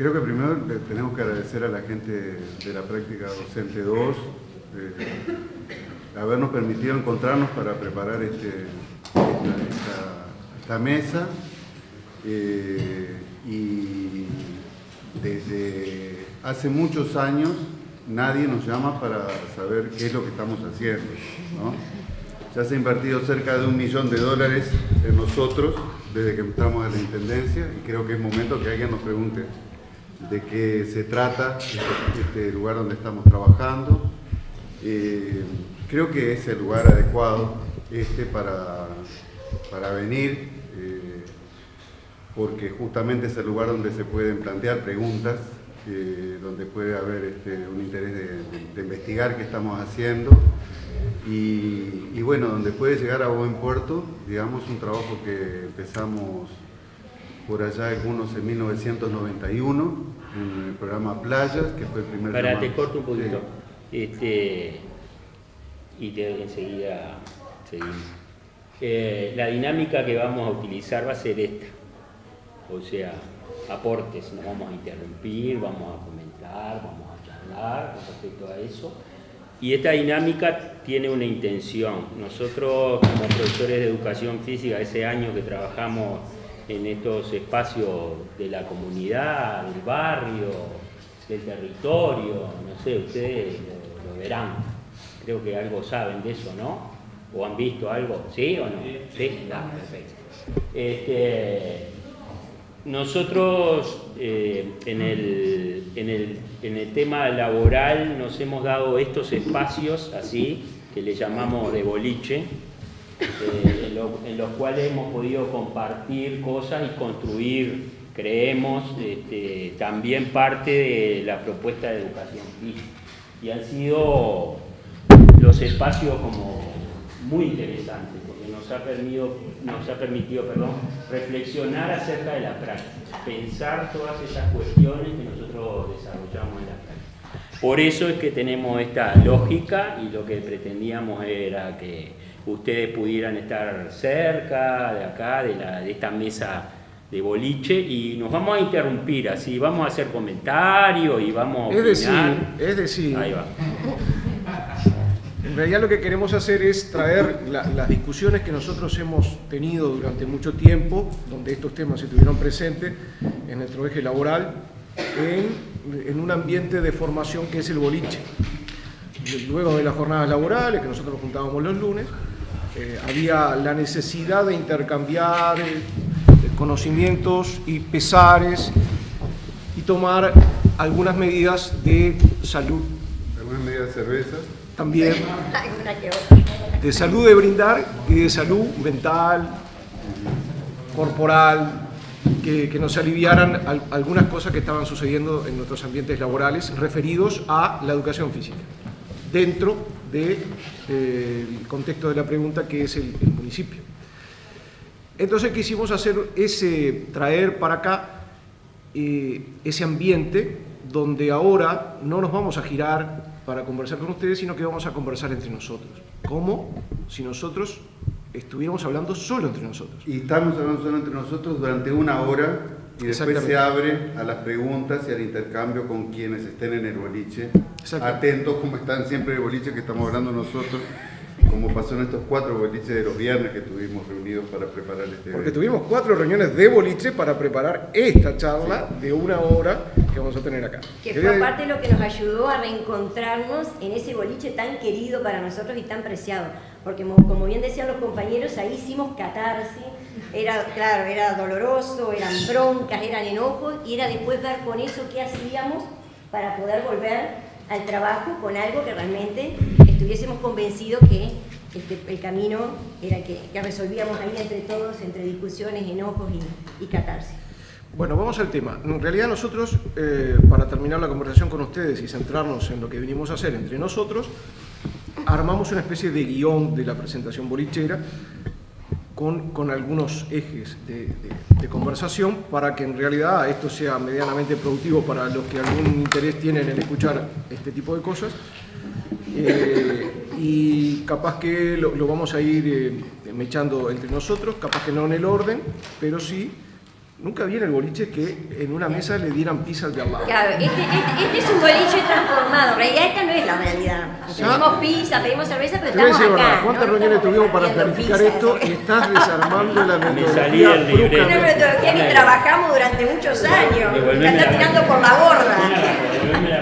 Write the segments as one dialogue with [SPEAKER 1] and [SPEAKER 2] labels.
[SPEAKER 1] Creo que primero tenemos que agradecer a la gente de la práctica docente 2 eh, habernos permitido encontrarnos para preparar este, esta, mesa eh, y desde hace muchos años nadie nos llama para saber qué es lo que estamos haciendo. Ya se ha invertido cerca de un millón de dólares en nosotros desde que entramos a la Intendencia y creo que es momento que alguien nos pregunte de qué se trata este, este lugar donde estamos trabajando. Eh, creo que es el lugar adecuado este para, para venir, eh, porque justamente es el lugar donde se pueden plantear preguntas, eh, donde puede haber este, un interés de investigar qué estamos haciendo y, bueno, donde puede llegar a buen puerto, digamos, un trabajo que empezamos por allá algunos en 1991, en el programa Playas, que fue el primer...
[SPEAKER 2] Para, te corto un poquito. Este, y te, enseguida seguimos. Eh, la dinámica que vamos a utilizar va a ser esta. O sea, aportes, nos vamos a interrumpir, vamos a comentar, vamos a charlar con respecto a eso y esta dinámica tiene una intención. Nosotros como profesores de educación física, ese año que trabajamos en estos espacios de la comunidad, del barrio, del territorio, no sé, ustedes lo, verán. Creo que algo saben de eso, ¿no? ¿O han visto algo? ¿Sí o no? Sí, perfecto. Este, nosotros eh, en, el, en, el, tema laboral nos hemos dado estos espacios así, que le llamamos de boliche, eh, en, los cuales hemos podido compartir cosas y construir, creemos, este, también parte de la propuesta de educación. Y han sido los espacios como muy interesantes nos ha permitido, nos ha permitido perdón, reflexionar acerca de la práctica, pensar todas esas cuestiones que nosotros desarrollamos en la práctica. Por eso es que tenemos esta lógica y lo que pretendíamos era que ustedes pudieran estar cerca de acá, de, la, de esta mesa de boliche y nos vamos a interrumpir así, vamos a hacer comentarios y vamos a
[SPEAKER 3] Es decir, es decir, Ahí va. En realidad lo que queremos hacer es traer las discusiones que nosotros hemos tenido durante mucho tiempo, donde estos temas estuvieron presentes en nuestro eje laboral, en, un ambiente de formación que es el boliche. Luego de las jornadas laborales, que nosotros juntábamos los lunes, eh, había la necesidad de intercambiar eh, conocimientos y pesares y tomar algunas medidas de salud.
[SPEAKER 1] ¿Algunas medidas de cerveza?
[SPEAKER 3] también de salud de brindar y de salud mental, corporal, que, nos aliviaran algunas cosas que estaban sucediendo en nuestros ambientes laborales referidos a la educación física, dentro del de, eh, contexto de la pregunta que es el, municipio. Entonces quisimos hacer ese, traer para acá eh, ese ambiente donde ahora no nos vamos a girar para conversar con ustedes, sino que vamos a conversar entre nosotros. ¿Cómo? Si nosotros estuviéramos hablando solo entre nosotros.
[SPEAKER 1] Y estamos hablando solo entre nosotros durante una hora y después se abre a las preguntas y al intercambio con quienes estén en el boliche. Atentos como están siempre en el boliche que estamos hablando nosotros como pasó en estos cuatro boliches de los viernes que tuvimos reunidos para preparar este
[SPEAKER 3] Porque tuvimos cuatro reuniones de boliche para preparar esta charla de una hora que vamos a tener acá.
[SPEAKER 4] Que fue aparte lo que nos ayudó a reencontrarnos en ese boliche tan querido para nosotros y tan preciado. Porque como bien decían los compañeros, ahí hicimos catarsis, era, claro, era doloroso, eran broncas, eran enojos, y era después ver con eso qué hacíamos para poder volver al trabajo con algo que realmente estuviésemos convencidos que este, el camino era que, resolvíamos ahí entre todos, entre discusiones, enojos y, y catarsis.
[SPEAKER 3] Bueno, vamos al tema. En realidad nosotros, eh, para terminar la conversación con ustedes y centrarnos en lo que vinimos a hacer entre nosotros, armamos una especie de guion de la presentación bolichera con, algunos ejes de, conversación para que en realidad esto sea medianamente productivo para los que algún interés tienen en escuchar este tipo de cosas. Eh, y capaz que lo, vamos a ir eh, mechando entre nosotros, capaz que no en el orden, pero sí Nunca vi en el boliche que en una mesa le dieran pizza al de al lado.
[SPEAKER 4] Claro, este, este- este es un boliche transformado. En realidad esta no es la realidad. Pedimos pizza, pedimos cerveza, pero
[SPEAKER 3] Te
[SPEAKER 4] estamos
[SPEAKER 3] decir
[SPEAKER 4] acá.
[SPEAKER 3] verdad, ¿cuántas
[SPEAKER 4] ¿no?
[SPEAKER 3] reuniones tuvimos para planificar
[SPEAKER 4] pizza,
[SPEAKER 3] esto? estás desarmando la
[SPEAKER 2] salí
[SPEAKER 3] metodología
[SPEAKER 2] del librero.
[SPEAKER 4] Una metodología que trabajamos durante muchos años. La está tirando por la borda.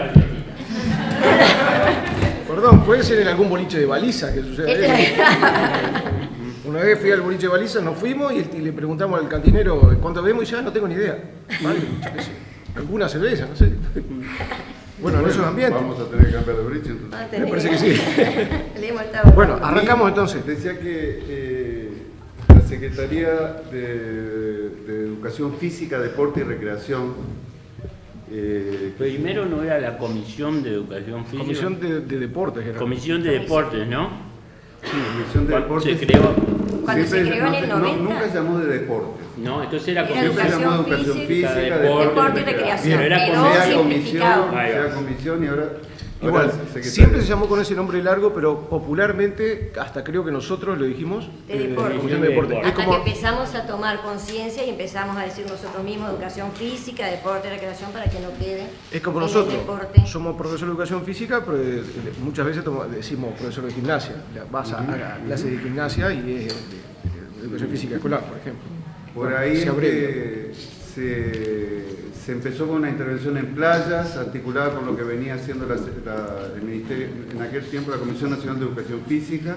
[SPEAKER 3] Perdón, puede ser en algún boliche de baliza que suceda eso.
[SPEAKER 4] Este-
[SPEAKER 3] Una vez fui al boliche de baliza, nos fuimos y, y le preguntamos al cantinero cuánto vemos y ya no tengo ni idea. Vale, alguna cerveza, no sé. Bueno, en esos ambientes.
[SPEAKER 1] Vamos a tener que cambiar de bridge entonces.
[SPEAKER 3] Me parece que sí. Bueno, arrancamos entonces.
[SPEAKER 1] Decía que eh, la Secretaría de, de Educación Física, Deporte y Recreación, eh,
[SPEAKER 2] Primero no era la Comisión de Educación Física.
[SPEAKER 3] Comisión de, de Deportes, era.
[SPEAKER 2] Comisión de Deportes, ¿no?
[SPEAKER 1] Comisión de Deportes,
[SPEAKER 2] se creó.
[SPEAKER 4] Cuando se
[SPEAKER 1] siempre
[SPEAKER 4] creó en
[SPEAKER 1] no-
[SPEAKER 4] el
[SPEAKER 1] no-
[SPEAKER 4] 90.
[SPEAKER 1] nunca se llamó de deportes.
[SPEAKER 2] No, entonces era
[SPEAKER 4] Era
[SPEAKER 1] llamó
[SPEAKER 4] Educación Física,
[SPEAKER 1] Física,
[SPEAKER 2] Deporte,
[SPEAKER 4] Deporte y recreación.
[SPEAKER 2] Pero era
[SPEAKER 4] simplificado.
[SPEAKER 1] comisión, y ahora
[SPEAKER 3] Igual, siempre se llamó con ese nombre largo, pero popularmente, hasta creo que nosotros lo dijimos,
[SPEAKER 4] De
[SPEAKER 3] eh,
[SPEAKER 4] deporte.
[SPEAKER 3] Comisión de Deporte.
[SPEAKER 2] Hasta
[SPEAKER 3] Es como,
[SPEAKER 4] que empezamos a tomar conciencia y empezamos a decir nosotros mismos educación física, deporte, recreación para que no quede.
[SPEAKER 3] es como nosotros, somos profesor de educación física, pero eh, muchas veces decimos profesor de gimnasia. Vas a, a clase de gimnasia y es de, de educación física escolar, por ejemplo.
[SPEAKER 1] Por ahí
[SPEAKER 3] Se
[SPEAKER 1] es
[SPEAKER 3] abrevia.
[SPEAKER 1] Se, empezó con una intervención en playas, articulada con lo que venía haciendo la- el Ministerio, en aquel tiempo la Comisión Nacional de Educación Física.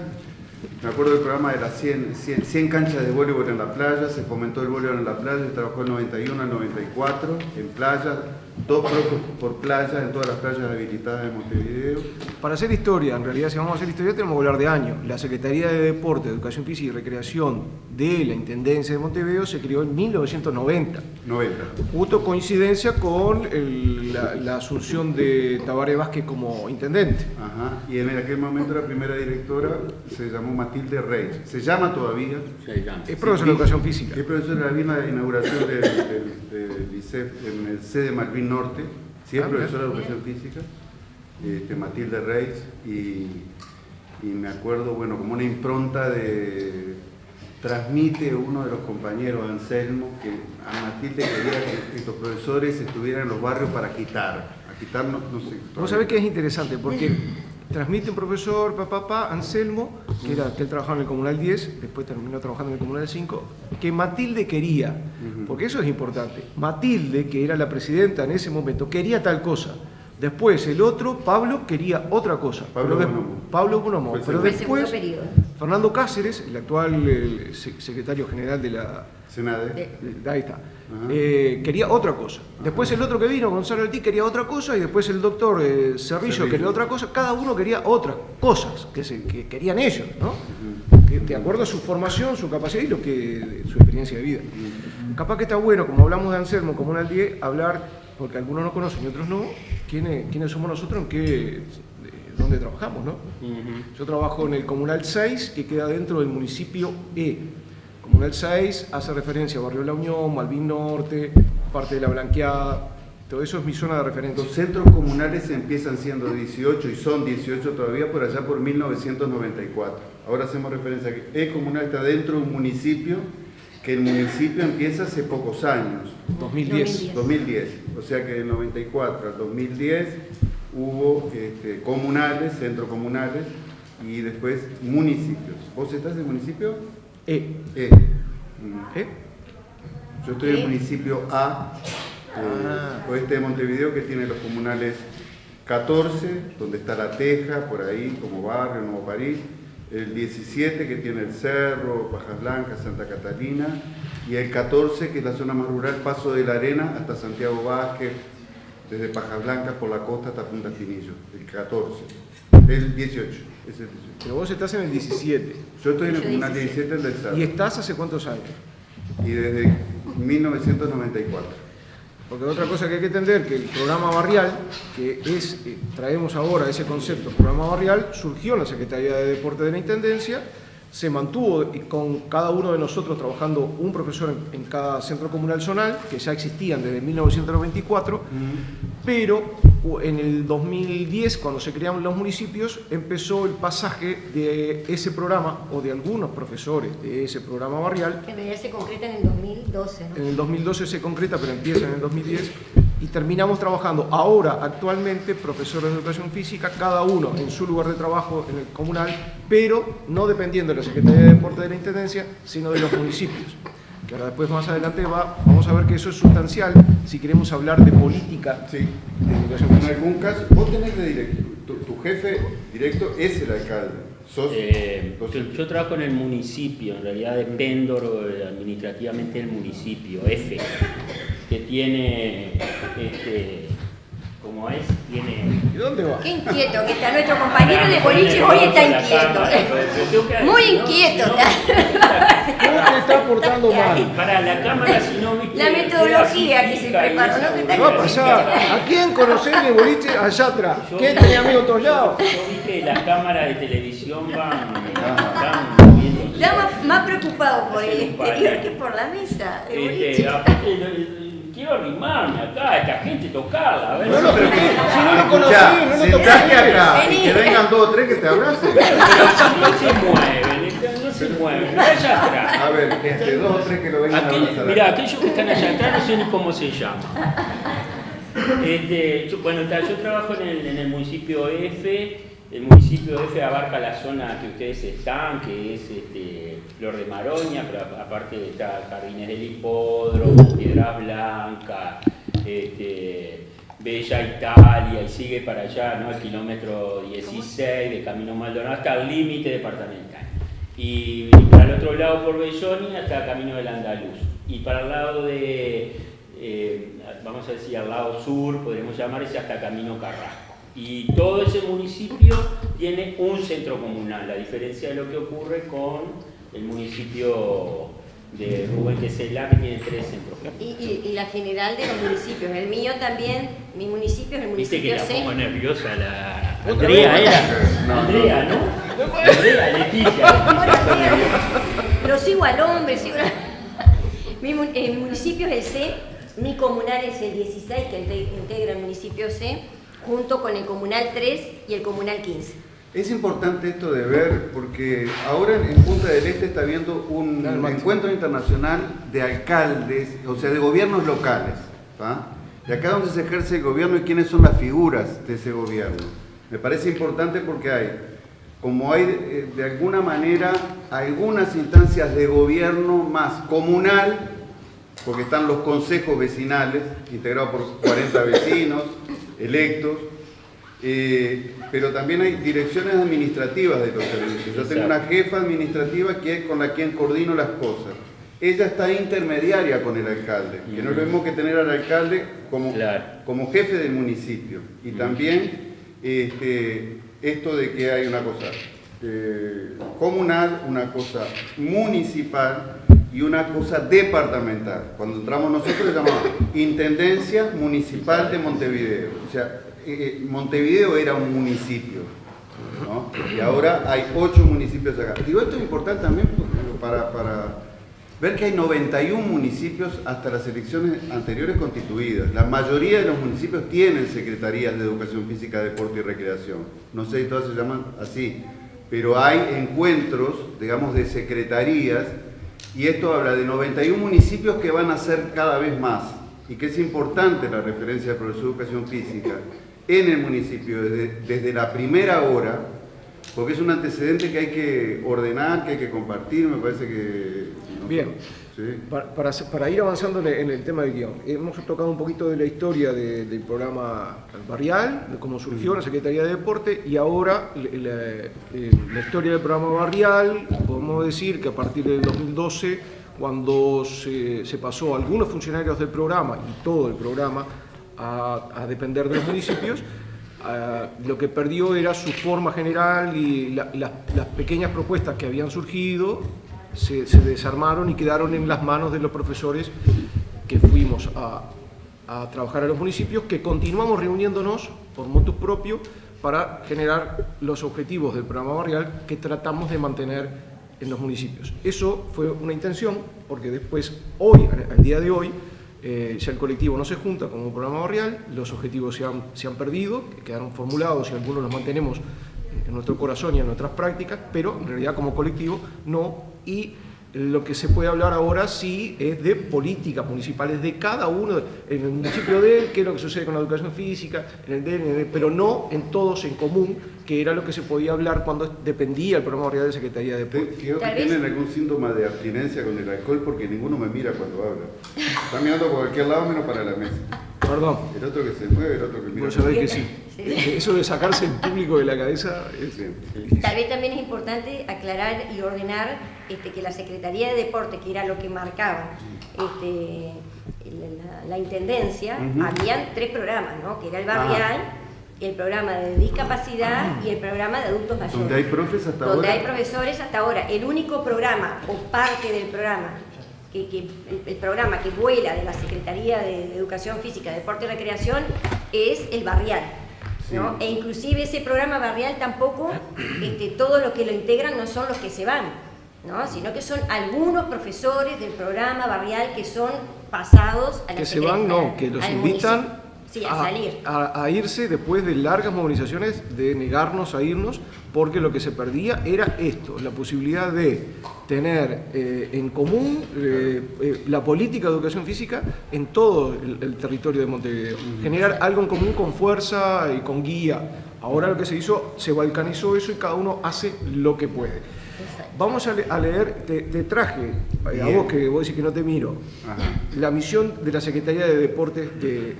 [SPEAKER 1] Me acuerdo del programa de las 100, 100, 100 canchas de voleibol en la playa, se fomentó el voleibol en la playa, se trabajó el 91 al 94 en playa, dos por playa en todas las playas habilitadas de Montevideo.
[SPEAKER 3] Para hacer historia, en realidad si vamos a hacer historia tenemos que hablar de años. La Secretaría de Deporte, Educación Física y Recreación de la Intendencia de Montevideo se creó en 1990.
[SPEAKER 1] 90.
[SPEAKER 3] Justo coincidencia con el- la, la asunción de Tabaré Vázquez como intendente.
[SPEAKER 1] Ajá. Y en aquel momento la primera directora se llamó Matilde Reyes. Se llama todavía,
[SPEAKER 2] Se llama.
[SPEAKER 3] Es profesor de Educación Física.
[SPEAKER 1] Es profesor de la misma inauguración del, del, del liceo en el C de Norte. Sí, es
[SPEAKER 3] Ah,
[SPEAKER 1] profesor de
[SPEAKER 3] bien.
[SPEAKER 1] Educación Física. Este, Matilde Reyes. Y, y me acuerdo, bueno, como una impronta de... Transmite uno de los compañeros, Anselmo, que a Matilde quería que estos profesores estuvieran en los barrios para quitar. A quitar, no, no sé.
[SPEAKER 3] Vos sabés que es interesante porque transmite un profesor, papá, papá, Anselmo, que, era, que él trabajaba en el Comunal 10, después terminó trabajando en el Comunal 5, que Matilde quería, porque eso es importante. Matilde, que era la presidenta en ese momento, quería tal cosa. Después el otro, Pablo, quería otra cosa.
[SPEAKER 1] Pablo Bonomo.
[SPEAKER 3] Pablo Bonomo. Pero después. Fernando Cáceres, el actual se- secretario general de la,
[SPEAKER 1] Senade.
[SPEAKER 4] De-
[SPEAKER 3] de- ahí está. Eh, quería otra cosa. Después el otro que vino, Gonzalo Altí, quería otra cosa y después el doctor eh, Cerrillo
[SPEAKER 1] Cerrillo.
[SPEAKER 3] quería otra cosa. Cada uno quería otras cosas que, se, que querían ellos, ¿no? Que de acuerdo a su formación, su capacidad y lo que, su experiencia de vida. Capaz que está bueno, como hablamos de Anselmo, como un Aldie, hablar, porque algunos no conocen y otros no, quiénes, quiénes somos nosotros, en qué, de- dónde trabajamos, ¿no? Yo trabajo en el Comunal 6, que queda dentro del municipio E. Comunal 6 hace referencia a Barrio La Unión, Malvin Norte, parte de La Blanqueada, todo eso es mi zona de referencia.
[SPEAKER 1] Los centros comunales empiezan siendo 18 y son 18 todavía por allá por 1994. Ahora hacemos referencia a que el comunal está dentro de un municipio que el municipio empieza hace pocos años,
[SPEAKER 3] 2010.
[SPEAKER 1] 2010. O sea que del 94 al 2010 hubo este, comunales, centros comunales y después municipios. ¿Vos estás en el municipio?
[SPEAKER 3] E.
[SPEAKER 1] E.
[SPEAKER 3] ¿Eh?
[SPEAKER 1] Yo estoy en el
[SPEAKER 4] ¿Qué?
[SPEAKER 1] municipio A, eh,
[SPEAKER 3] Ah.
[SPEAKER 1] oeste de Montevideo, que tiene los comunales 14, donde está La Teja, por ahí, como barrio, Nuevo París, el 17, que tiene el Cerro, Bajas Blancas, Santa Catalina, y el 14, que es la zona más rural, Paso de la Arena hasta Santiago Vázquez, desde Pajas Blancas por la costa hasta Punta Espinillo, el 14. El 18, es el 18.
[SPEAKER 3] Pero vos estás en el 17.
[SPEAKER 1] Yo estoy en el
[SPEAKER 4] Yo
[SPEAKER 1] comunal
[SPEAKER 4] 17.
[SPEAKER 1] 17, el del Cerro,
[SPEAKER 3] ¿Y estás hace cuántos años?
[SPEAKER 1] y desde 1994.
[SPEAKER 3] Porque otra cosa que hay que entender, que el programa barrial, que es, eh, traemos ahora ese concepto, programa barrial, surgió en la Secretaría de Deporte de la Intendencia, se mantuvo y con cada uno de nosotros trabajando un profesor en, en cada centro comunal zonal, que ya existían desde 1994, pero en el 2010, cuando se crearon los municipios, empezó el pasaje de ese programa, o de algunos profesores de ese programa barrial.
[SPEAKER 4] En realidad se concreta en el 2012.
[SPEAKER 3] En el 2012 se concreta, pero empieza en el 2010. Y terminamos trabajando ahora, actualmente, profesores de educación física, cada uno en su lugar de trabajo en el comunal, pero no dependiendo de la Secretaría de Deporte de la Intendencia, sino de los municipios ahora después más adelante va, vamos a ver que eso es sustancial si queremos hablar de política
[SPEAKER 1] sí. de educación. En algún caso, vos tenés de directo, tu, jefe directo es el alcalde.
[SPEAKER 2] Eh, yo, trabajo en el municipio, en realidad dependo administrativamente del municipio, F, que tiene este, como es, tiene...
[SPEAKER 3] ¿Y dónde va?
[SPEAKER 4] Qué inquieto que está nuestro compañero de boliche, hoy está inquieto. Muy inquieto.
[SPEAKER 3] ¿Cómo te está portando mal?
[SPEAKER 2] Para la cámara, si no
[SPEAKER 4] La metodología que se preparó,
[SPEAKER 3] ¿no? va a pasar? ¿A quién conocés de boliche allá atrás? ¿Quién tenía amigos todos lados?
[SPEAKER 2] Yo vi que las cámaras de televisión van...
[SPEAKER 4] Está más, preocupado por el exterior que por la mesa. De
[SPEAKER 2] este, boliche quiero arrimarme acá, esta gente tocarla. A ver,
[SPEAKER 3] no, no, pero si no lo conocí, no lo tocaste
[SPEAKER 1] acá y que vengan dos o tres que te abracen.
[SPEAKER 2] Pero no se mueven, no se mueven, allá atrás.
[SPEAKER 1] A ver, este, dos o tres que lo vengan
[SPEAKER 2] Aquel, a abrazar. Mirá, aquellos que están allá atrás no sé ni cómo se llama. Este, yo, bueno, yo trabajo en el, en el municipio F el municipio F abarca la zona que ustedes están, que es este, Flor de Maroña, pero aparte está Jardines del Hipódromo, Piedras Blancas, este, Bella Italia, y sigue para allá, ¿no? El kilómetro 16 de Camino Maldonado hasta el límite departamental. Y, para el otro lado por Belloni hasta Camino del Andaluz. Y para el lado de, eh, vamos a decir, al lado sur, podríamos llamarse hasta Camino Carrasco. Y todo ese municipio tiene un centro comunal, a diferencia de lo que ocurre con el municipio de Rubén Quesela, que tiene tres centros.
[SPEAKER 4] Y, y, la general de los municipios, el mío también, mi municipio es el municipio
[SPEAKER 2] Viste que la pongo nerviosa la... Andrea era, Andrea, ¿no? Andrea, Leticia.
[SPEAKER 4] Lo sigo al hombre, sigo mi, el municipio es el C, mi comunal es el 16, que integra el municipio C, junto con el Comunal 3 y el Comunal 15.
[SPEAKER 1] Es importante esto de ver, porque ahora en Punta del Este está habiendo un encuentro internacional de alcaldes, o sea, de gobiernos locales, de acá donde se ejerce el gobierno y quiénes son las figuras de ese gobierno. Me parece importante porque hay, como hay eh, de alguna manera algunas instancias de gobierno más comunal, porque están los consejos vecinales, integrados por 40 vecinos, electos, eh, pero también hay direcciones administrativas de los servicios. Yo tengo una jefa administrativa que es con la quien coordino las cosas. Ella está intermediaria con el alcalde, que no es lo mismo que tener al alcalde como, como jefe del municipio. Y también este, esto de que hay una cosa eh, comunal, una cosa municipal y una cosa departamental. Cuando entramos nosotros le llamamos Intendencia Municipal de Montevideo. O sea, eh, eh, Montevideo era un municipio, ¿no? y ahora hay ocho municipios acá. Digo, esto es importante también para, para ver que hay 91 municipios hasta las elecciones anteriores constituidas. La mayoría de los municipios tienen secretarías de educación física, deporte y recreación. No sé si todas se llaman así, pero hay encuentros, digamos, de secretarías y esto habla de 91 municipios que van a ser cada vez más y que es importante la referencia del profesor de educación física en el municipio desde, la primera hora, porque es un antecedente que hay que ordenar, que hay que compartir, me parece que...
[SPEAKER 3] Bien, para, para, ir avanzando en el, tema del guion, hemos tocado un poquito de la historia del programa barrial, de cómo surgió la Secretaría de Deporte y ahora la, historia del programa barrial, podemos decir que a partir del 2012, cuando se, pasó algunos funcionarios del programa y todo el programa a, depender de los municipios, lo que perdió era su forma general y las pequeñas propuestas que habían surgido se, desarmaron y quedaron en las manos de los profesores que fuimos a, trabajar a los municipios, que continuamos reuniéndonos por motus propio para generar los objetivos del programa barrial que tratamos de mantener en los municipios. Eso fue una intención, porque después, hoy, al día de hoy, eh, ya el colectivo no se junta como un programa barrial, los objetivos se han, se han perdido, quedaron formulados y algunos los mantenemos en nuestro corazón y en nuestras prácticas, pero en realidad como colectivo no, y lo que se puede hablar ahora sí es de políticas municipales de cada uno, en el municipio de él, qué es lo que sucede con la educación física, en el de él, pero no en todos en común, que era lo que se podía hablar cuando dependía el programa real de Secretaría de
[SPEAKER 1] Deportes. Creo que tienen algún síntoma de abstinencia con el alcohol porque ninguno me mira cuando habla. Está mirando por cualquier lado menos para la mesa.
[SPEAKER 3] Perdón.
[SPEAKER 1] El otro que se mueve, el otro que mira.
[SPEAKER 3] Vos sabés que sí. Eso de sacarse el público de la cabeza es...
[SPEAKER 4] Tal vez también es importante aclarar y ordenar este, que la Secretaría de Deporte, que era lo que marcaba este, la, Intendencia, habían tres programas, ¿no? que era el barrial, ah. el programa de discapacidad y el programa de adultos mayores.
[SPEAKER 1] ¿Donde hay profesores hasta
[SPEAKER 4] ahora?
[SPEAKER 1] Donde
[SPEAKER 4] hay profesores hasta ahora. El único programa o parte del programa que, el, programa que vuela de la Secretaría de Educación Física, Deporte y Recreación es el barrial. ¿no? E inclusive ese programa barrial tampoco, este, todos los que lo integran no son los que se van, ¿no? sino que son algunos profesores del programa barrial que son pasados a la
[SPEAKER 3] Que se van, no, que los invitan
[SPEAKER 4] a, salir.
[SPEAKER 3] A, irse después de largas movilizaciones, de negarnos a irnos, porque lo que se perdía era esto, la posibilidad de tener eh, en común eh, eh, la política de educación física en todo el, territorio de Montevideo. Generar algo en común con fuerza y con guía. Ahora lo que se hizo, se balcanizó eso y cada uno hace lo que puede. Vamos a, leer, te, traje, a vos que vos decís que no te miro, la misión de la Secretaría de Deportes de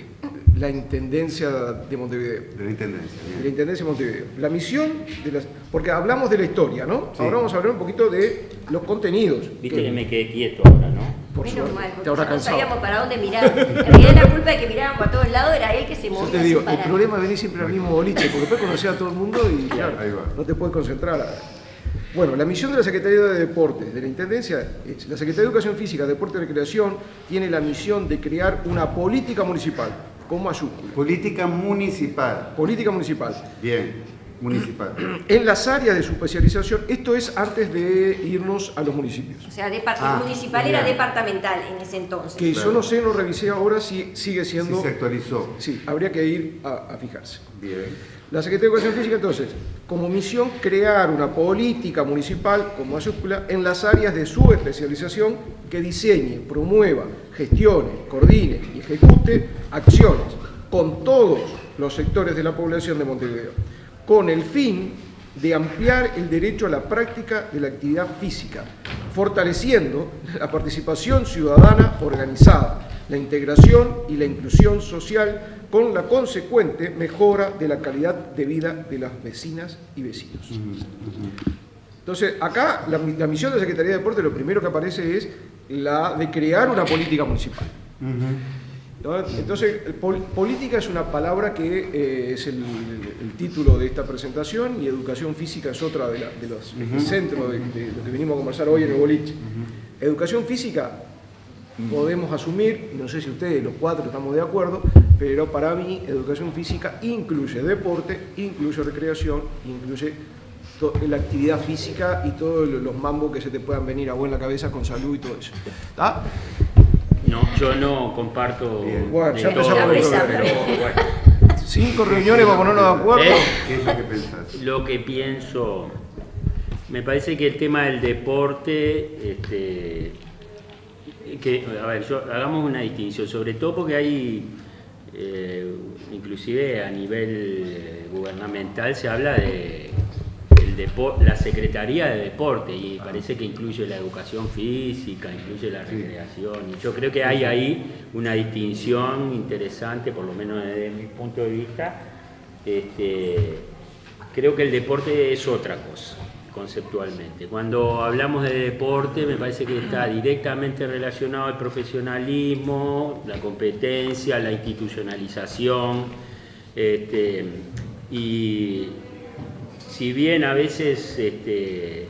[SPEAKER 3] la Intendencia de Montevideo.
[SPEAKER 1] De la Intendencia.
[SPEAKER 3] De la Intendencia de Montevideo. La misión, de las, porque hablamos de la historia, ¿no? Ahora vamos a hablar un poquito de los contenidos.
[SPEAKER 2] Viste que, me quedé quieto ahora, ¿no?
[SPEAKER 4] Por Menos mal, porque no sabíamos para dónde mirar. En realidad la culpa de que mirábamos para todos lados era él que se movía.
[SPEAKER 3] Yo te digo, el problema es venir siempre al mismo boliche, porque después conocer a todo el mundo y claro, no te puedes concentrar. Bueno, la misión de la Secretaría de Deportes, de la Intendencia, es, la Secretaría de Educación Física, Deporte y Recreación tiene la misión de crear una política municipal con mayúsculas.
[SPEAKER 1] Política municipal.
[SPEAKER 3] Política municipal.
[SPEAKER 1] Bien, municipal.
[SPEAKER 3] En las áreas de su especialización, esto es antes de irnos a los municipios.
[SPEAKER 4] O sea, ah, municipal era departamental en ese entonces.
[SPEAKER 3] Que yo no sé, no revisé ahora si sigue siendo...
[SPEAKER 1] Si se actualizó.
[SPEAKER 3] Sí, habría que ir a, a fijarse.
[SPEAKER 1] Bien.
[SPEAKER 3] La Secretaría de Educación Física, entonces, como misión, crear una política municipal con mayúscula en las áreas de su especialización que diseñe, promueva, gestione, coordine y ejecute acciones con todos los sectores de la población de Montevideo, con el fin de ampliar el derecho a la práctica de la actividad física, fortaleciendo la participación ciudadana organizada, la integración y la inclusión social con la consecuente mejora de la calidad de vida de las vecinas y vecinos. Entonces, acá la, misión de la Secretaría de Deporte, lo primero que aparece es la de crear una política municipal. Entonces, política es una palabra que eh, es el, título de esta presentación y educación física es otra de, los centros de, lo que venimos a conversar hoy en el boliche. Educación física podemos asumir, no sé si ustedes los cuatro estamos de acuerdo, pero para mí educación física incluye deporte, incluye recreación, incluye la actividad física y todos los mambos que se te puedan venir a buena cabeza con salud y todo eso.
[SPEAKER 2] No, yo no comparto.
[SPEAKER 3] Bueno, ya empezamos Cinco reuniones para ponernos de acuerdo.
[SPEAKER 2] ¿Eh? ¿Qué es lo que pensás? Lo que pienso. Me parece que el tema del deporte este, que, a ver, yo, hagamos una distinción, sobre todo porque hay, eh, inclusive a nivel gubernamental se habla de la Secretaría de Deporte y parece que incluye la educación física, incluye la recreación. Y yo creo que hay ahí una distinción interesante, por lo menos desde mi punto de vista. Este, creo que el deporte es otra cosa conceptualmente. Cuando hablamos de deporte me parece que está directamente relacionado al profesionalismo, la competencia, la institucionalización. Este, y si bien a veces este,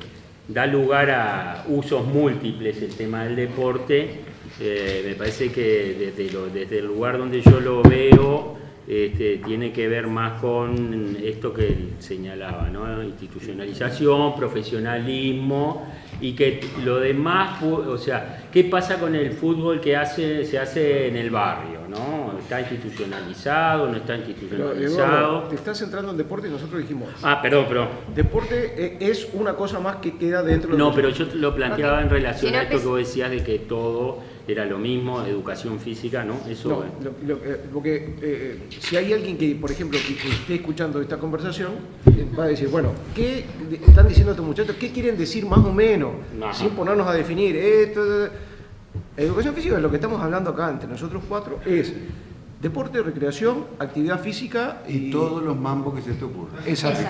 [SPEAKER 2] da lugar a usos múltiples el tema del deporte, eh, me parece que desde, el lugar donde yo lo veo, este, tiene que ver más con esto que señalaba, ¿no? institucionalización, profesionalismo y que lo demás, o sea, ¿qué pasa con el fútbol que se hace en el barrio? ¿no? ¿Está institucionalizado, no está institucionalizado?
[SPEAKER 3] te estás centrando en deporte y nosotros dijimos...
[SPEAKER 2] Ah, perdón, perdón.
[SPEAKER 3] Deporte eh, es una cosa más que queda dentro de...
[SPEAKER 2] No, pero yo lo planteaba en relación a esto que vos decías de que todo era lo mismo, educación física, ¿no?
[SPEAKER 3] Eso, no, lo, eh, porque eh, si hay alguien que, por ejemplo, que, esté escuchando esta conversación, eh, va a decir, bueno, ¿qué están diciendo estos muchachos? ¿Qué quieren decir más o menos? Sin ponernos a definir esto. Educación física es lo que estamos hablando acá entre nosotros cuatro, es Deporte, recreación, actividad física
[SPEAKER 1] y, todos los mambos que se te ocurran.
[SPEAKER 3] Exacto.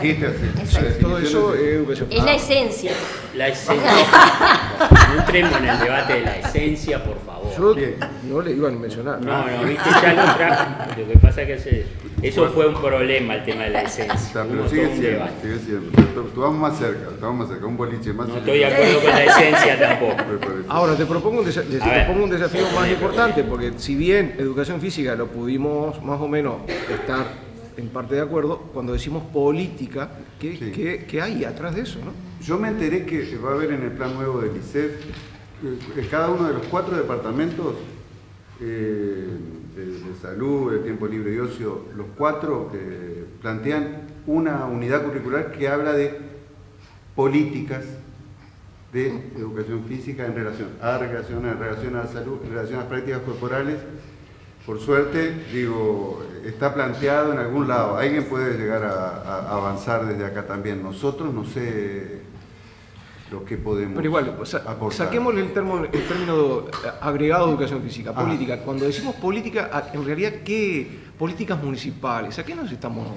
[SPEAKER 3] Todo eso es educación.
[SPEAKER 4] Es la esencia.
[SPEAKER 2] La esencia. no entremos en el debate de la esencia, por favor.
[SPEAKER 3] Yo no le iban a mencionar.
[SPEAKER 2] No, no, viste, ya lo trajo. Lo que pasa es que eso fue un problema, el tema de la esencia.
[SPEAKER 1] pero sigue siendo, sigue siendo. Tú vamos más cerca, estamos más cerca, un boliche más
[SPEAKER 2] No estoy de acuerdo con la esencia tampoco.
[SPEAKER 3] Ahora, te propongo un, te propongo un desafío más importante, porque si bien educación física lo pudimos más o menos estar en parte de acuerdo, cuando decimos política, ¿qué, qué, hay atrás de eso? ¿no?
[SPEAKER 1] Yo me enteré que va a haber en el plan nuevo del ICEF, eh, cada uno de los cuatro departamentos eh, de, salud, de tiempo libre y ocio, los cuatro eh, plantean una unidad curricular que habla de políticas de educación física en relación a relación, en relación a la salud, en relación a las prácticas corporales por suerte, digo, está planteado en algún lado. Alguien puede llegar a, avanzar desde acá también. Nosotros no sé lo que podemos
[SPEAKER 3] Pero igual, saquemos el, término, el término agregado de educación física, ah. política. Cuando decimos política, en realidad, ¿qué políticas municipales? ¿A qué nos estamos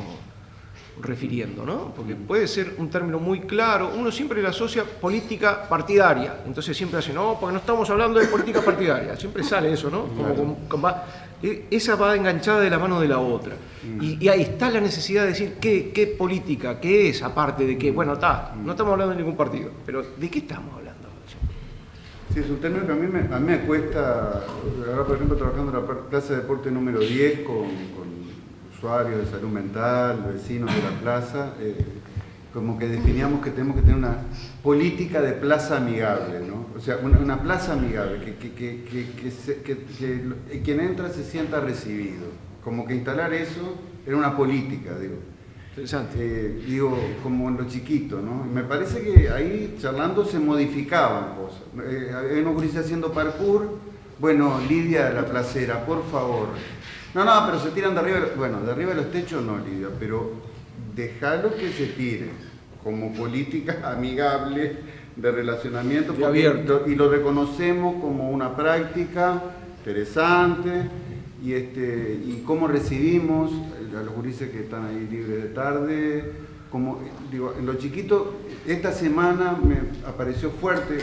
[SPEAKER 3] refiriendo, ¿no? Porque puede ser un término muy claro, uno siempre le asocia política partidaria, entonces siempre hace, no, porque no estamos hablando de política partidaria, siempre sale eso, ¿no? Como, e, esa va enganchada de la mano de la otra. Mm. Y, ahí está la necesidad de decir qué, qué política, qué es, aparte de que, bueno, está, no estamos hablando de ningún partido, pero ¿de qué estamos hablando?
[SPEAKER 1] Sí, es un término que a mí me, a mí me cuesta, ahora por ejemplo trabajando en la plaza de deporte número 10 con usuarios de salud mental, vecinos de la plaza, eh, como que definíamos que tenemos que tener una política de plaza amigable, ¿no? O sea, una, plaza amigable, que, que, quien entra se sienta recibido. Como que instalar eso era una política, digo.
[SPEAKER 3] Interesante.
[SPEAKER 1] Eh, digo, como en lo chiquito, ¿no? Me parece que ahí charlando se modificaban cosas. Eh, hay unos haciendo parkour, bueno, Lidia de la placera, por favor, no, no, pero se tiran de arriba, bueno, de arriba de los techos no, Lidia, pero dejalo que se tire como política amigable de relacionamiento y lo reconocemos como una práctica interesante y, este, y cómo recibimos a los gurises que están ahí libres de tarde, como digo, en lo chiquito, esta semana me apareció fuerte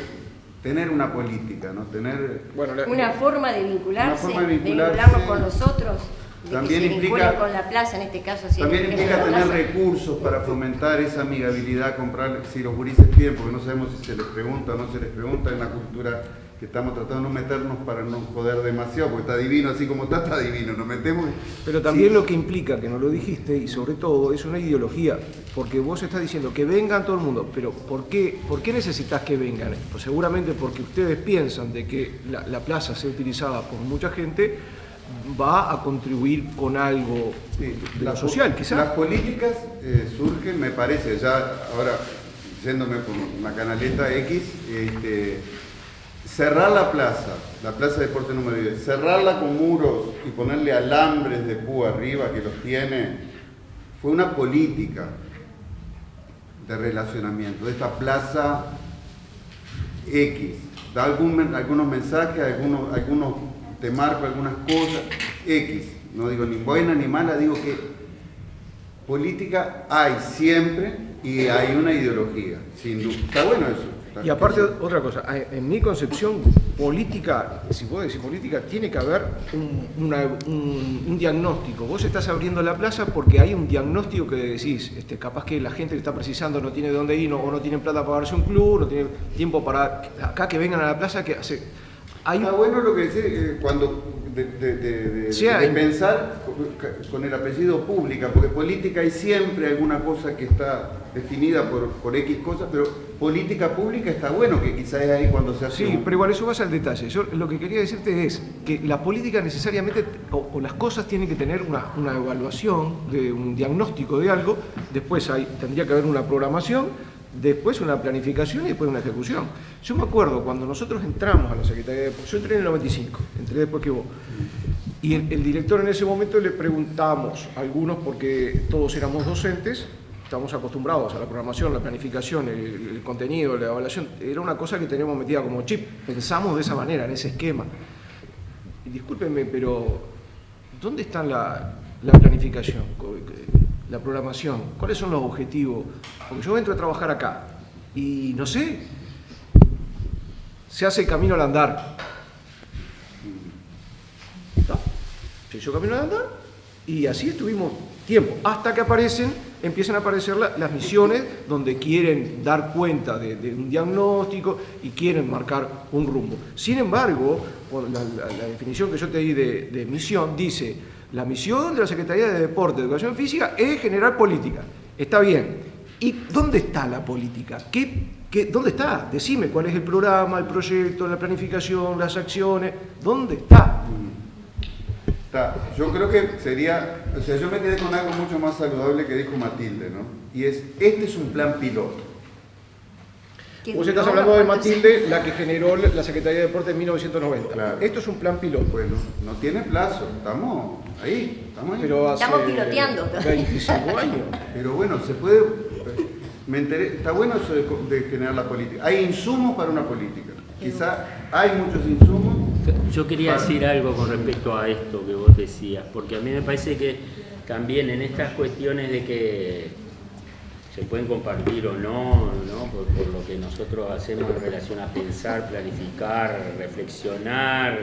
[SPEAKER 1] tener una política, ¿no? Tener
[SPEAKER 4] una, forma de vincularse, de, vincularnos con los otros. También implica con la plaza en este caso.
[SPEAKER 1] también implica tener recursos para fomentar esa amigabilidad, comprar, si los gurises piden, porque no sabemos si se les pregunta o no se les pregunta en la cultura que estamos tratando de no meternos para no joder demasiado, porque está divino, así como está, está divino, nos metemos.
[SPEAKER 3] Pero también lo que implica, que no lo dijiste, y sobre todo es una ideología, porque vos estás diciendo que vengan todo el mundo, pero ¿por qué, por qué necesitas que vengan? Pues seguramente porque ustedes piensan de que la, plaza sea utilizada por mucha gente, va a contribuir con algo de la, social, quizás.
[SPEAKER 1] Las políticas eh, surgen, me parece, ya ahora yéndome por una canaleta X, este, cerrar la plaza, la plaza de deporte número 10, cerrarla con muros y ponerle alambres de púa arriba que los tiene, fue una política de relacionamiento de esta plaza X. Da algún, algunos mensajes, algunos, algunos te marco algunas cosas, X. No digo ni buena ni mala, digo que política hay siempre y hay una ideología, sin duda. Está bueno eso.
[SPEAKER 3] Y aparte, otra cosa, en mi concepción política, si puedo decir política, tiene que haber un, diagnóstico. Vos estás abriendo la plaza porque hay un diagnóstico que decís, este, capaz que la gente que está precisando no tiene dónde ir, o no tiene plata para pagarse un club, no tiene tiempo para acá que vengan a la plaza, que hace...
[SPEAKER 1] Hay... Está bueno lo que decís, eh, cuando de, pensar con el apellido pública, porque política hay siempre alguna cosa que está definida por, por X cosas, pero política pública está bueno, que quizás es ahí cuando se hace...
[SPEAKER 3] Sí, pero igual eso va al detalle. Yo lo que quería decirte es que la política necesariamente, o, las cosas tienen que tener una, una, evaluación, de un diagnóstico de algo, después hay, tendría que haber una programación, después una planificación y después una ejecución. Yo me acuerdo cuando nosotros entramos a la Secretaría de... Yo entré en el 95, entré después que vos. Y el, director en ese momento le preguntamos, a algunos porque todos éramos docentes, estamos acostumbrados a la programación, la planificación, el, contenido, la evaluación, era una cosa que teníamos metida como chip, pensamos de esa manera, en ese esquema. Y discúlpenme, pero ¿dónde está la, la planificación, la programación? ¿Cuáles son los objetivos? Porque yo entro a trabajar acá y no sé, se hace el camino al andar se hizo camino de andar y así estuvimos tiempo, hasta que aparecen, empiezan a aparecer las misiones donde quieren dar cuenta de, un diagnóstico y quieren marcar un rumbo. Sin embargo, la, definición que yo te di de, misión dice, la misión de la Secretaría de Deporte y Educación Física es generar política. Está bien. ¿Y dónde está la política? ¿Qué, qué, ¿Dónde está? Decime cuál es el programa, el proyecto, la planificación, las acciones. ¿Dónde está?
[SPEAKER 1] yo creo que sería, o sea, yo me quedé con algo mucho más saludable que dijo Matilde, ¿no? Y es, este es un plan piloto.
[SPEAKER 3] Vos estás hablando de Matilde, la que generó la Secretaría de Deportes en 1990. Esto es un plan piloto.
[SPEAKER 1] Bueno, no tiene plazo, estamos ahí, estamos ahí.
[SPEAKER 4] estamos piloteando.
[SPEAKER 3] 25 años.
[SPEAKER 1] Pero bueno, se puede, me enteré, está bueno eso de, de generar la política. Hay insumos para una política. Quizá hay muchos insumos,
[SPEAKER 2] yo quería decir algo con respecto a esto que vos decías, porque a mí me parece que también en estas cuestiones de que se pueden compartir o no, Por, lo que nosotros hacemos en relación a pensar, planificar, reflexionar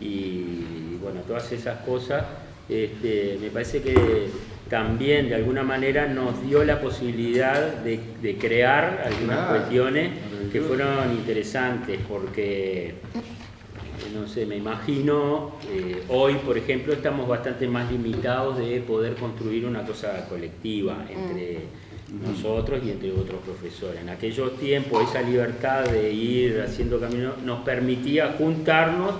[SPEAKER 2] y, bueno, todas esas cosas, este, me parece que también de alguna manera nos dio la posibilidad de, crear algunas cuestiones que fueron interesantes porque no sé, me imagino, eh, hoy por ejemplo estamos bastante más limitados de poder construir una cosa colectiva entre mm. Nosotros y entre otros profesores. En aquellos tiempos esa libertad de ir haciendo camino nos permitía juntarnos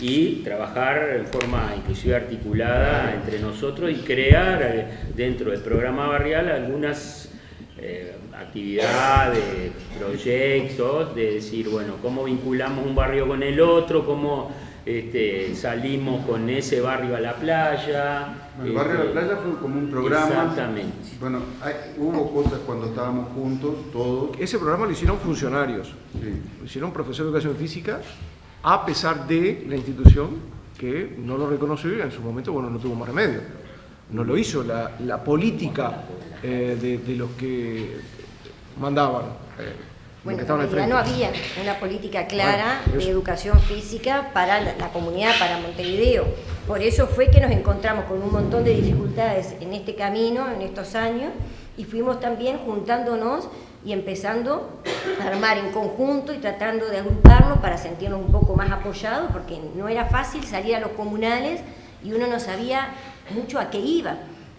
[SPEAKER 2] y trabajar en forma inclusive articulada entre nosotros y crear eh, dentro del programa barrial algunas eh, actividades, proyectos, de decir, bueno, cómo vinculamos un barrio con el otro, cómo este, salimos con ese barrio a la playa.
[SPEAKER 1] El barrio a la este, playa fue como un programa.
[SPEAKER 2] Exactamente.
[SPEAKER 1] Bueno, hubo cosas cuando estábamos juntos, todos.
[SPEAKER 3] Ese programa lo hicieron funcionarios, lo hicieron profesores de educación física, a pesar de la institución que no lo reconoció y en su momento, bueno, no tuvo más remedio. No lo hizo la, la política eh, de, de los que mandaban.
[SPEAKER 4] Bueno, en no había una política clara de educación física para la, comunidad, para Montevideo. Por eso fue que nos encontramos con un montón de dificultades en este camino, en estos años, y fuimos también juntándonos y empezando a armar en conjunto y tratando de agruparnos para sentirnos un poco más apoyados, porque no era fácil salir a los comunales y uno no sabía mucho a qué iba.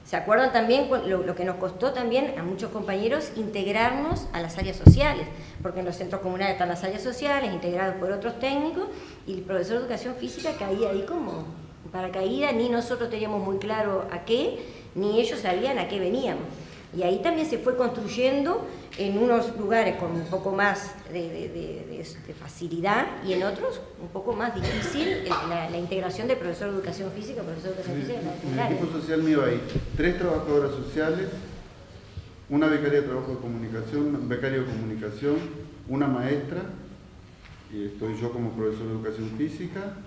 [SPEAKER 4] ¿Se acuerdan también lo, que nos costó también a muchos compañeros integrarnos a las áreas sociales? Porque en los centros comunales están las áreas sociales, integrados por otros técnicos, y el profesor de educación física caía ahí como paracaídas, ni nosotros teníamos muy claro a qué, ni ellos sabían a qué veníamos. Y ahí también se fue construyendo en unos lugares con un poco más de, facilidad y en otros un poco más difícil la, integración de profesor de educación física, profesor de educación física.
[SPEAKER 1] En el equipo social mío hay tres trabajadoras sociales, una becaria de trabajo de comunicación, un becario de comunicación, una maestra, y estoy yo como profesor de educación física,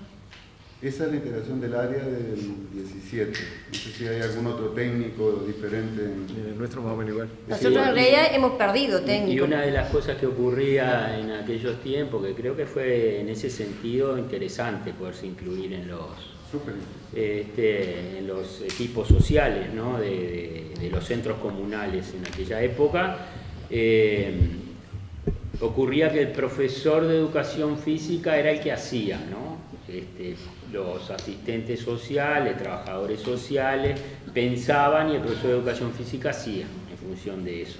[SPEAKER 1] esa es la integración del área del 17. No sé si hay algún otro técnico diferente.
[SPEAKER 3] En... nuestro más o menos igual.
[SPEAKER 4] Nosotros en realidad hemos perdido técnicos.
[SPEAKER 2] Y una de las cosas que ocurría en aquellos tiempos, que creo que fue en ese sentido interesante poderse incluir en los, este, en los equipos sociales ¿no? de, los centros comunales en aquella época, eh, ocurría que el profesor de educación física era el que hacía, ¿no? Este, los asistentes sociales, trabajadores sociales, pensaban y el profesor de educación física hacía en función de eso.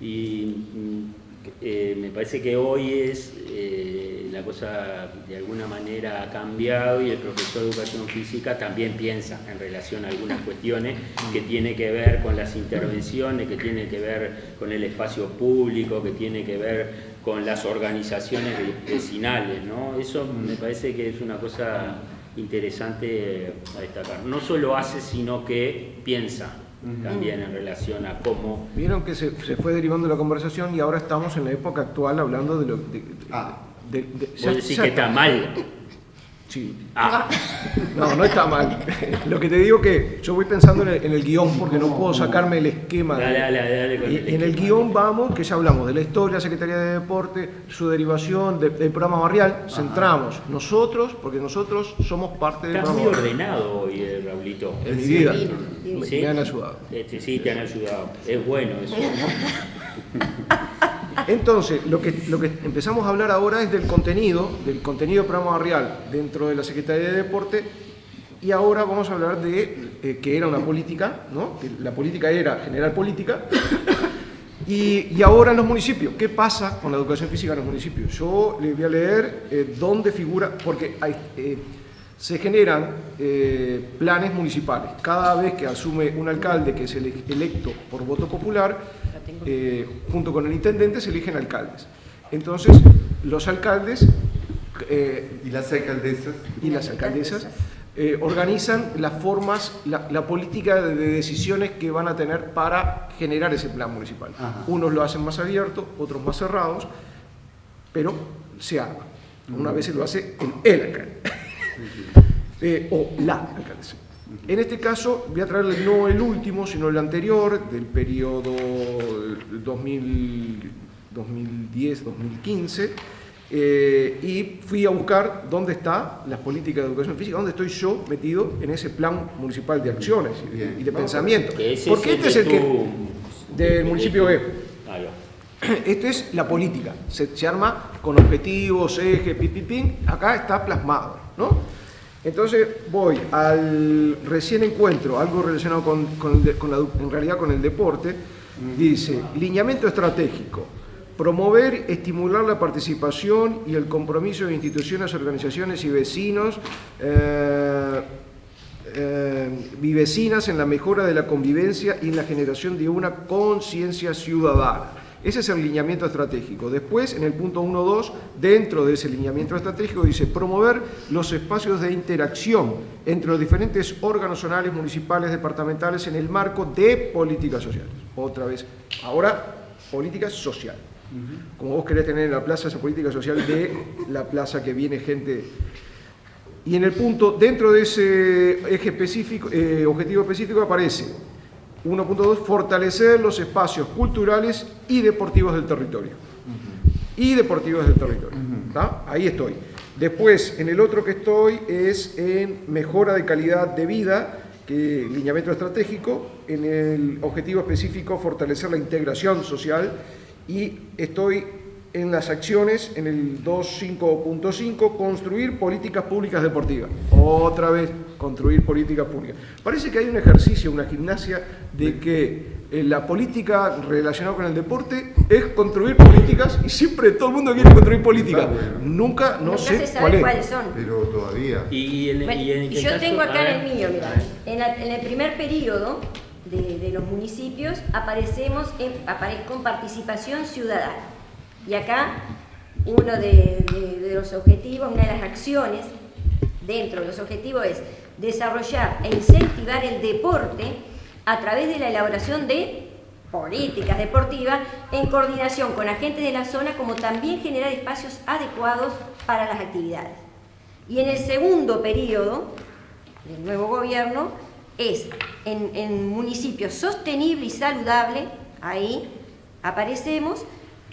[SPEAKER 2] Y mm, eh, me parece que hoy es eh, la cosa de alguna manera ha cambiado y el profesor de educación física también piensa en relación a algunas cuestiones que tiene que ver con las intervenciones, que tiene que ver con el espacio público, que tiene que ver con las organizaciones vecinales. ¿no? Eso me parece que es una cosa interesante a destacar. No solo hace, sino que piensa también en relación a cómo...
[SPEAKER 3] Vieron que se, fue derivando la conversación y ahora estamos en la época actual hablando de lo... De,
[SPEAKER 2] ah. de, que está mal
[SPEAKER 3] Ah. No, no está mal. Lo que te digo que yo voy pensando en el, guion porque no puedo sacarme el esquema. en el guion vamos, que ya hablamos de la historia, la Secretaría de Deporte, su derivación, del programa barrial, centramos nosotros, porque nosotros somos parte del
[SPEAKER 2] programa. muy ordenado hoy, eh, Raulito.
[SPEAKER 3] En mi vida. Me, han ayudado.
[SPEAKER 2] Este, sí, te han ayudado. Es bueno eso.
[SPEAKER 3] Entonces, lo que, lo que empezamos a hablar ahora es del contenido, del contenido programa barrial dentro de la Secretaría de Deporte y ahora vamos a hablar de eh, que era una política, ¿no? la política era generar política y, ahora en los municipios, ¿qué pasa con la educación física en los municipios? Yo les voy a leer eh, dónde figura, porque hay, eh, se generan planes municipales. Cada vez que asume un alcalde que es electo por voto popular, eh, junto con el intendente se eligen alcaldes. Entonces, los alcaldes...
[SPEAKER 1] Eh, ¿Y las alcaldesas?
[SPEAKER 3] Y las alcaldesas eh, organizan las formas, la, política de, decisiones que van a tener para generar ese plan municipal. Unos lo hacen más abierto, otros más cerrados, pero se arma. Una vez se lo hace el, alcalde. O la alcaldesa. En este caso voy a traerle no el último, sino el anterior, del periodo 2010-2015, eh, y fui a buscar dónde está las políticas de educación física, dónde estoy yo metido en ese plan municipal de acciones y de, pensamiento. Porque este es el que... del municipio B. Esto es la política, se, se arma con objetivos, ejes, pipipín, acá está plasmado, ¿no? Entonces voy al recién encuentro, algo relacionado con, en realidad con el deporte, dice, lineamiento estratégico, promover, estimular la participación y el compromiso de instituciones, organizaciones y vecinos eh, eh, y vecinas en la mejora de la convivencia y en la generación de una conciencia ciudadana. Ese es el lineamiento estratégico. Después, en el punto 1.2, dentro de ese lineamiento estratégico, dice promover los espacios de interacción entre los diferentes órganos zonales, municipales, departamentales, en el marco de políticas sociales. Otra vez, ahora, política social. Como vos querés tener en la plaza esa política social de la plaza que viene gente... Y en el punto, dentro de ese eje específico, eh, objetivo específico aparece 1.2, fortalecer los espacios culturales y deportivos del territorio. Y deportivos del territorio. Ahí estoy. Después, en el otro que estoy es en mejora de calidad de vida, que lineamiento estratégico, en el objetivo específico fortalecer la integración social y estoy en las acciones, en el 2.5.5, construir políticas públicas deportivas. Otra vez, construir políticas públicas. Parece que hay un ejercicio, una gimnasia de que eh, la política relacionada con el deporte es construir políticas y siempre todo el mundo quiere construir políticas. Nunca, no sé
[SPEAKER 4] cuáles son.
[SPEAKER 1] Pero todavía.
[SPEAKER 4] Y, yo tengo acá en el mío, mira, en, el primer periodo de, los municipios aparecemos en, con participación ciudadana. Y acá uno de, los objetivos, una de las acciones dentro de los objetivos es desarrollar e incentivar el deporte a través de la elaboración de políticas deportivas en coordinación con agentes de la zona, como también generar espacios adecuados para las actividades. Y en el segundo periodo del nuevo gobierno es en, en municipio sostenible y saludable, ahí aparecemos,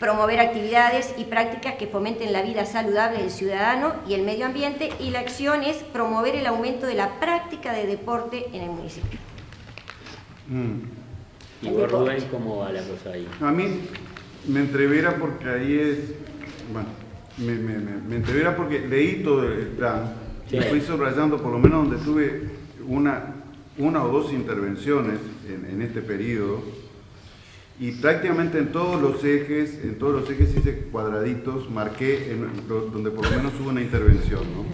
[SPEAKER 4] promover actividades y prácticas que fomenten la vida saludable del ciudadano y el medio ambiente y la acción es promover el aumento de la práctica de deporte en el municipio.
[SPEAKER 2] Mm. ¿Y por Rubén cómo va la cosa ahí?
[SPEAKER 1] A mí, me entrevera porque ahí es, bueno, me, me, entrevera porque leí todo el plan y fui subrayando por lo menos donde tuve una, una o dos intervenciones en, en este periodo y prácticamente en todos los ejes, en todos los ejes hice cuadraditos, marqué en, donde por lo menos hubo una intervención, ¿no?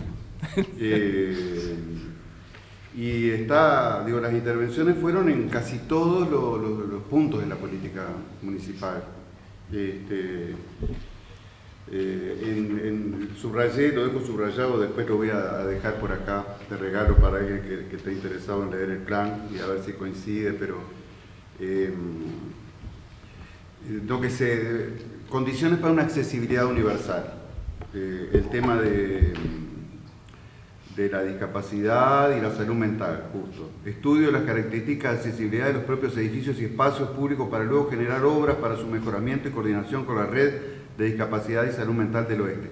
[SPEAKER 1] Eh, y está, digo, las intervenciones fueron en casi todos los, puntos de la política municipal. Este, eh, en, subrayé, lo dejo subrayado, después lo voy a, dejar por acá de regalo para alguien que, esté interesado en leer el plan y a ver si coincide, pero eh, lo que se, condiciones para una accesibilidad universal. Eh, el tema de, de la discapacidad y la salud mental, justo. Estudio las características de accesibilidad de los propios edificios y espacios públicos para luego generar obras para su mejoramiento y coordinación con la red de discapacidad y salud mental del oeste.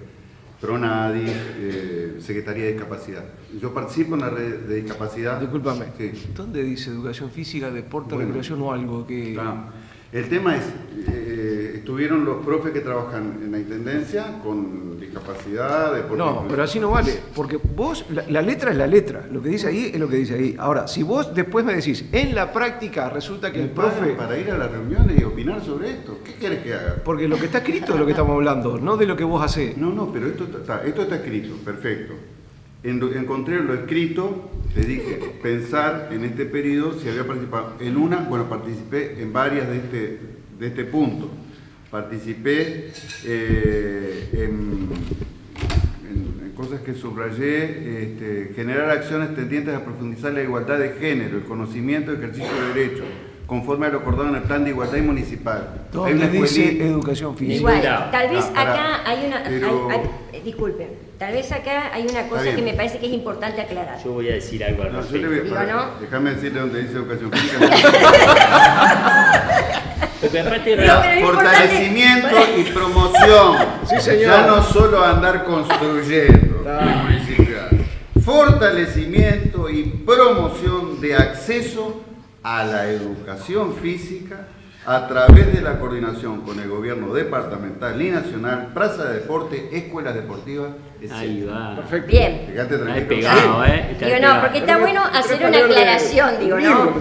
[SPEAKER 1] PRONADI, eh, Secretaría de Discapacidad. Yo participo en la red de discapacidad.
[SPEAKER 3] Discúlpame, ¿dónde dice educación física, deporte, recreación o algo que...?
[SPEAKER 1] El tema es, eh, estuvieron los profes que trabajan en la Intendencia con discapacidad,
[SPEAKER 3] No, pero así no vale, porque vos, la, letra es la letra, lo que dice ahí es lo que dice ahí. Ahora, si vos después me decís, en la práctica resulta que el profe...
[SPEAKER 1] Para ir a las reuniones y opinar sobre esto, ¿qué querés que haga?
[SPEAKER 3] Porque lo que está escrito es lo que estamos hablando, no de lo que vos hacés.
[SPEAKER 1] No, no, pero esto esto está escrito, perfecto encontré lo escrito, le dije, pensar en este periodo si había participado en una, bueno, participé en varias de este, de este punto. Participé eh, en, cosas que subrayé, este, generar acciones tendientes a profundizar la igualdad de género, el conocimiento y ejercicio de derechos, conforme a lo acordado en el plan de igualdad municipal.
[SPEAKER 3] ¿Dónde dice educación física?
[SPEAKER 4] Igual, tal vez ah, acá hay una... disculpen, tal vez acá hay una cosa que me parece que es importante aclarar.
[SPEAKER 2] Yo voy a decir algo al respecto.
[SPEAKER 1] Déjame decirle dónde dice educación física. Fortalecimiento y promoción.
[SPEAKER 3] Sí, señor.
[SPEAKER 1] Ya no solo andar construyendo. Fortalecimiento y promoción de acceso a la educación física a través de la coordinación con el gobierno departamental y nacional, plaza de deporte, escuelas deportivas,
[SPEAKER 2] etc.
[SPEAKER 4] Perfecto. Bien.
[SPEAKER 2] pegado, ¿eh?
[SPEAKER 4] Digo, no, porque está bueno hacer una aclaración, digo, ¿no?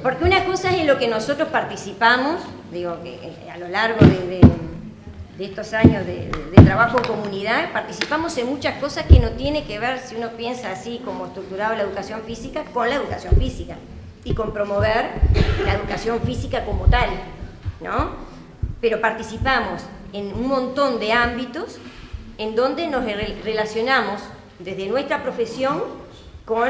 [SPEAKER 4] Porque una cosa es en lo que nosotros participamos, digo, que a lo largo de, estos años de, de, trabajo en comunidad, participamos en muchas cosas que no tiene que ver, si uno piensa así como estructurado la educación física, con la educación física y con promover la educación física como tal, ¿no? Pero participamos en un montón de ámbitos en donde nos relacionamos desde nuestra profesión con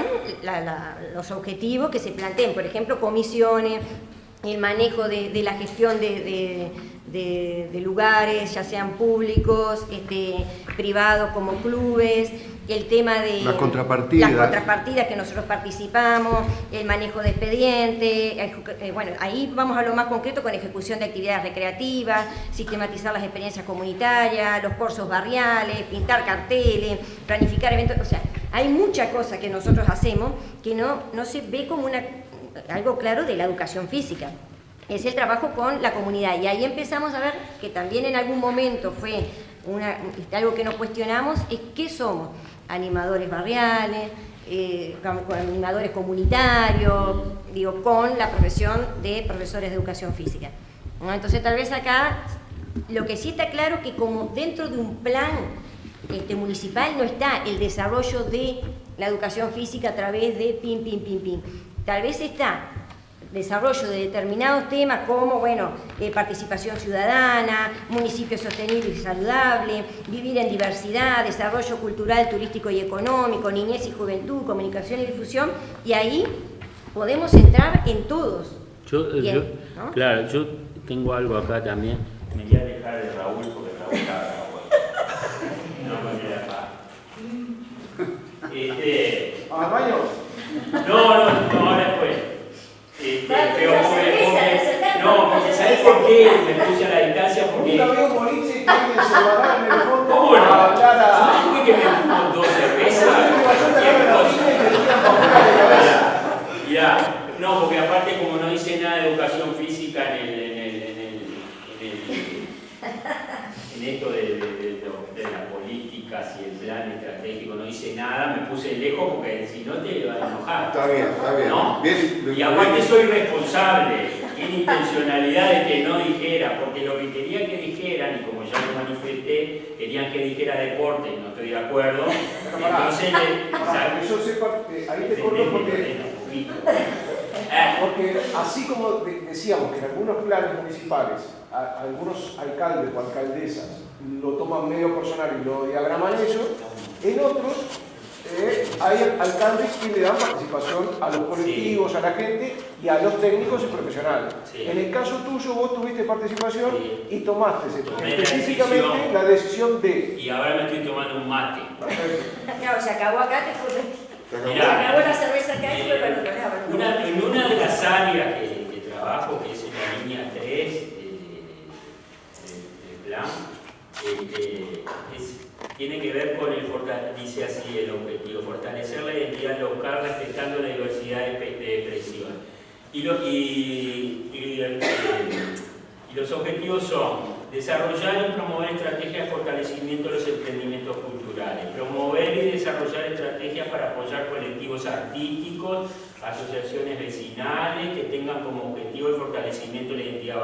[SPEAKER 4] los objetivos que se planteen, por ejemplo, comisiones, el manejo de, la gestión de, lugares, ya sean públicos, este, privados como clubes, el tema de
[SPEAKER 1] las contrapartidas.
[SPEAKER 4] las contrapartidas que nosotros participamos, el manejo de expediente, eh, bueno, ahí vamos a lo más concreto con ejecución de actividades recreativas, sistematizar las experiencias comunitarias, los cursos barriales, pintar carteles, planificar eventos, o sea, hay mucha cosa que nosotros hacemos que no, no se ve como una, algo claro de la educación física es el trabajo con la comunidad. Y ahí empezamos a ver que también en algún momento fue una, algo que nos cuestionamos, es qué somos animadores barriales, eh, animadores comunitarios, digo, con la profesión de profesores de educación física. Entonces tal vez acá lo que sí está claro es que como dentro de un plan este, municipal no está el desarrollo de la educación física a través de pim, pim, pim, pim. Tal vez está desarrollo de determinados temas como, bueno, eh, participación ciudadana, municipio sostenible y saludable, vivir en diversidad, desarrollo cultural, turístico y económico, niñez y juventud, comunicación y difusión, y ahí podemos entrar en todos.
[SPEAKER 2] Yo, eh, Claro, yo tengo algo acá también. Me voy a dejar de Raúl porque Raúl No me voy a Este... No, no, no, ahora después. Este, pero no, porque ¿sabés por qué me puse a la distancia? Porque... Nunca veo morirse y que se guardaron en el fondo ¿Cómo no? ¿Sabés que me fumo dos cervezas? Ya, no, porque aparte como no dice nada de educación física en el, en el, en el, en el en esto de, las políticas y el plan estratégico no hice nada, me puse lejos porque si no te iba a enojar.
[SPEAKER 1] Está bien, está bien.
[SPEAKER 2] ¿No? y aparte soy responsable, tiene intencionalidad de que no dijera, porque lo que quería que dijeran, y como ya lo manifesté, querían que dijera deporte, y no estoy de acuerdo. Entonces,
[SPEAKER 3] le, ahí te corto porque eh. Porque así como decíamos que en algunos planes municipales, algunos alcaldes o alcaldesas lo toman medio personal y lo diagraman ellos, en otros eh, hay alcaldes que le dan participación a los colectivos, a la gente y a los técnicos y profesionales. En el caso tuyo, vos tuviste participación y tomaste específicamente la decisión, de...
[SPEAKER 2] Y ahora me estoy tomando un mate.
[SPEAKER 4] Claro, se acabó acá, te fue... Mirá, la cerveza acá y para otro lado.
[SPEAKER 2] Una, en una de las áreas que, que trabajo, que es en la línea 3 del plan, este, tiene que ver con el dice así el objetivo, fortalecer la identidad local respetando la diversidad de, expresión. Y, lo, y, y, y los objetivos son desarrollar y promover estrategias de fortalecimiento de los emprendimientos culturales, promover y desarrollar estrategias para apoyar colectivos artísticos, asociaciones vecinales que tengan como objetivo el fortalecimiento de la identidad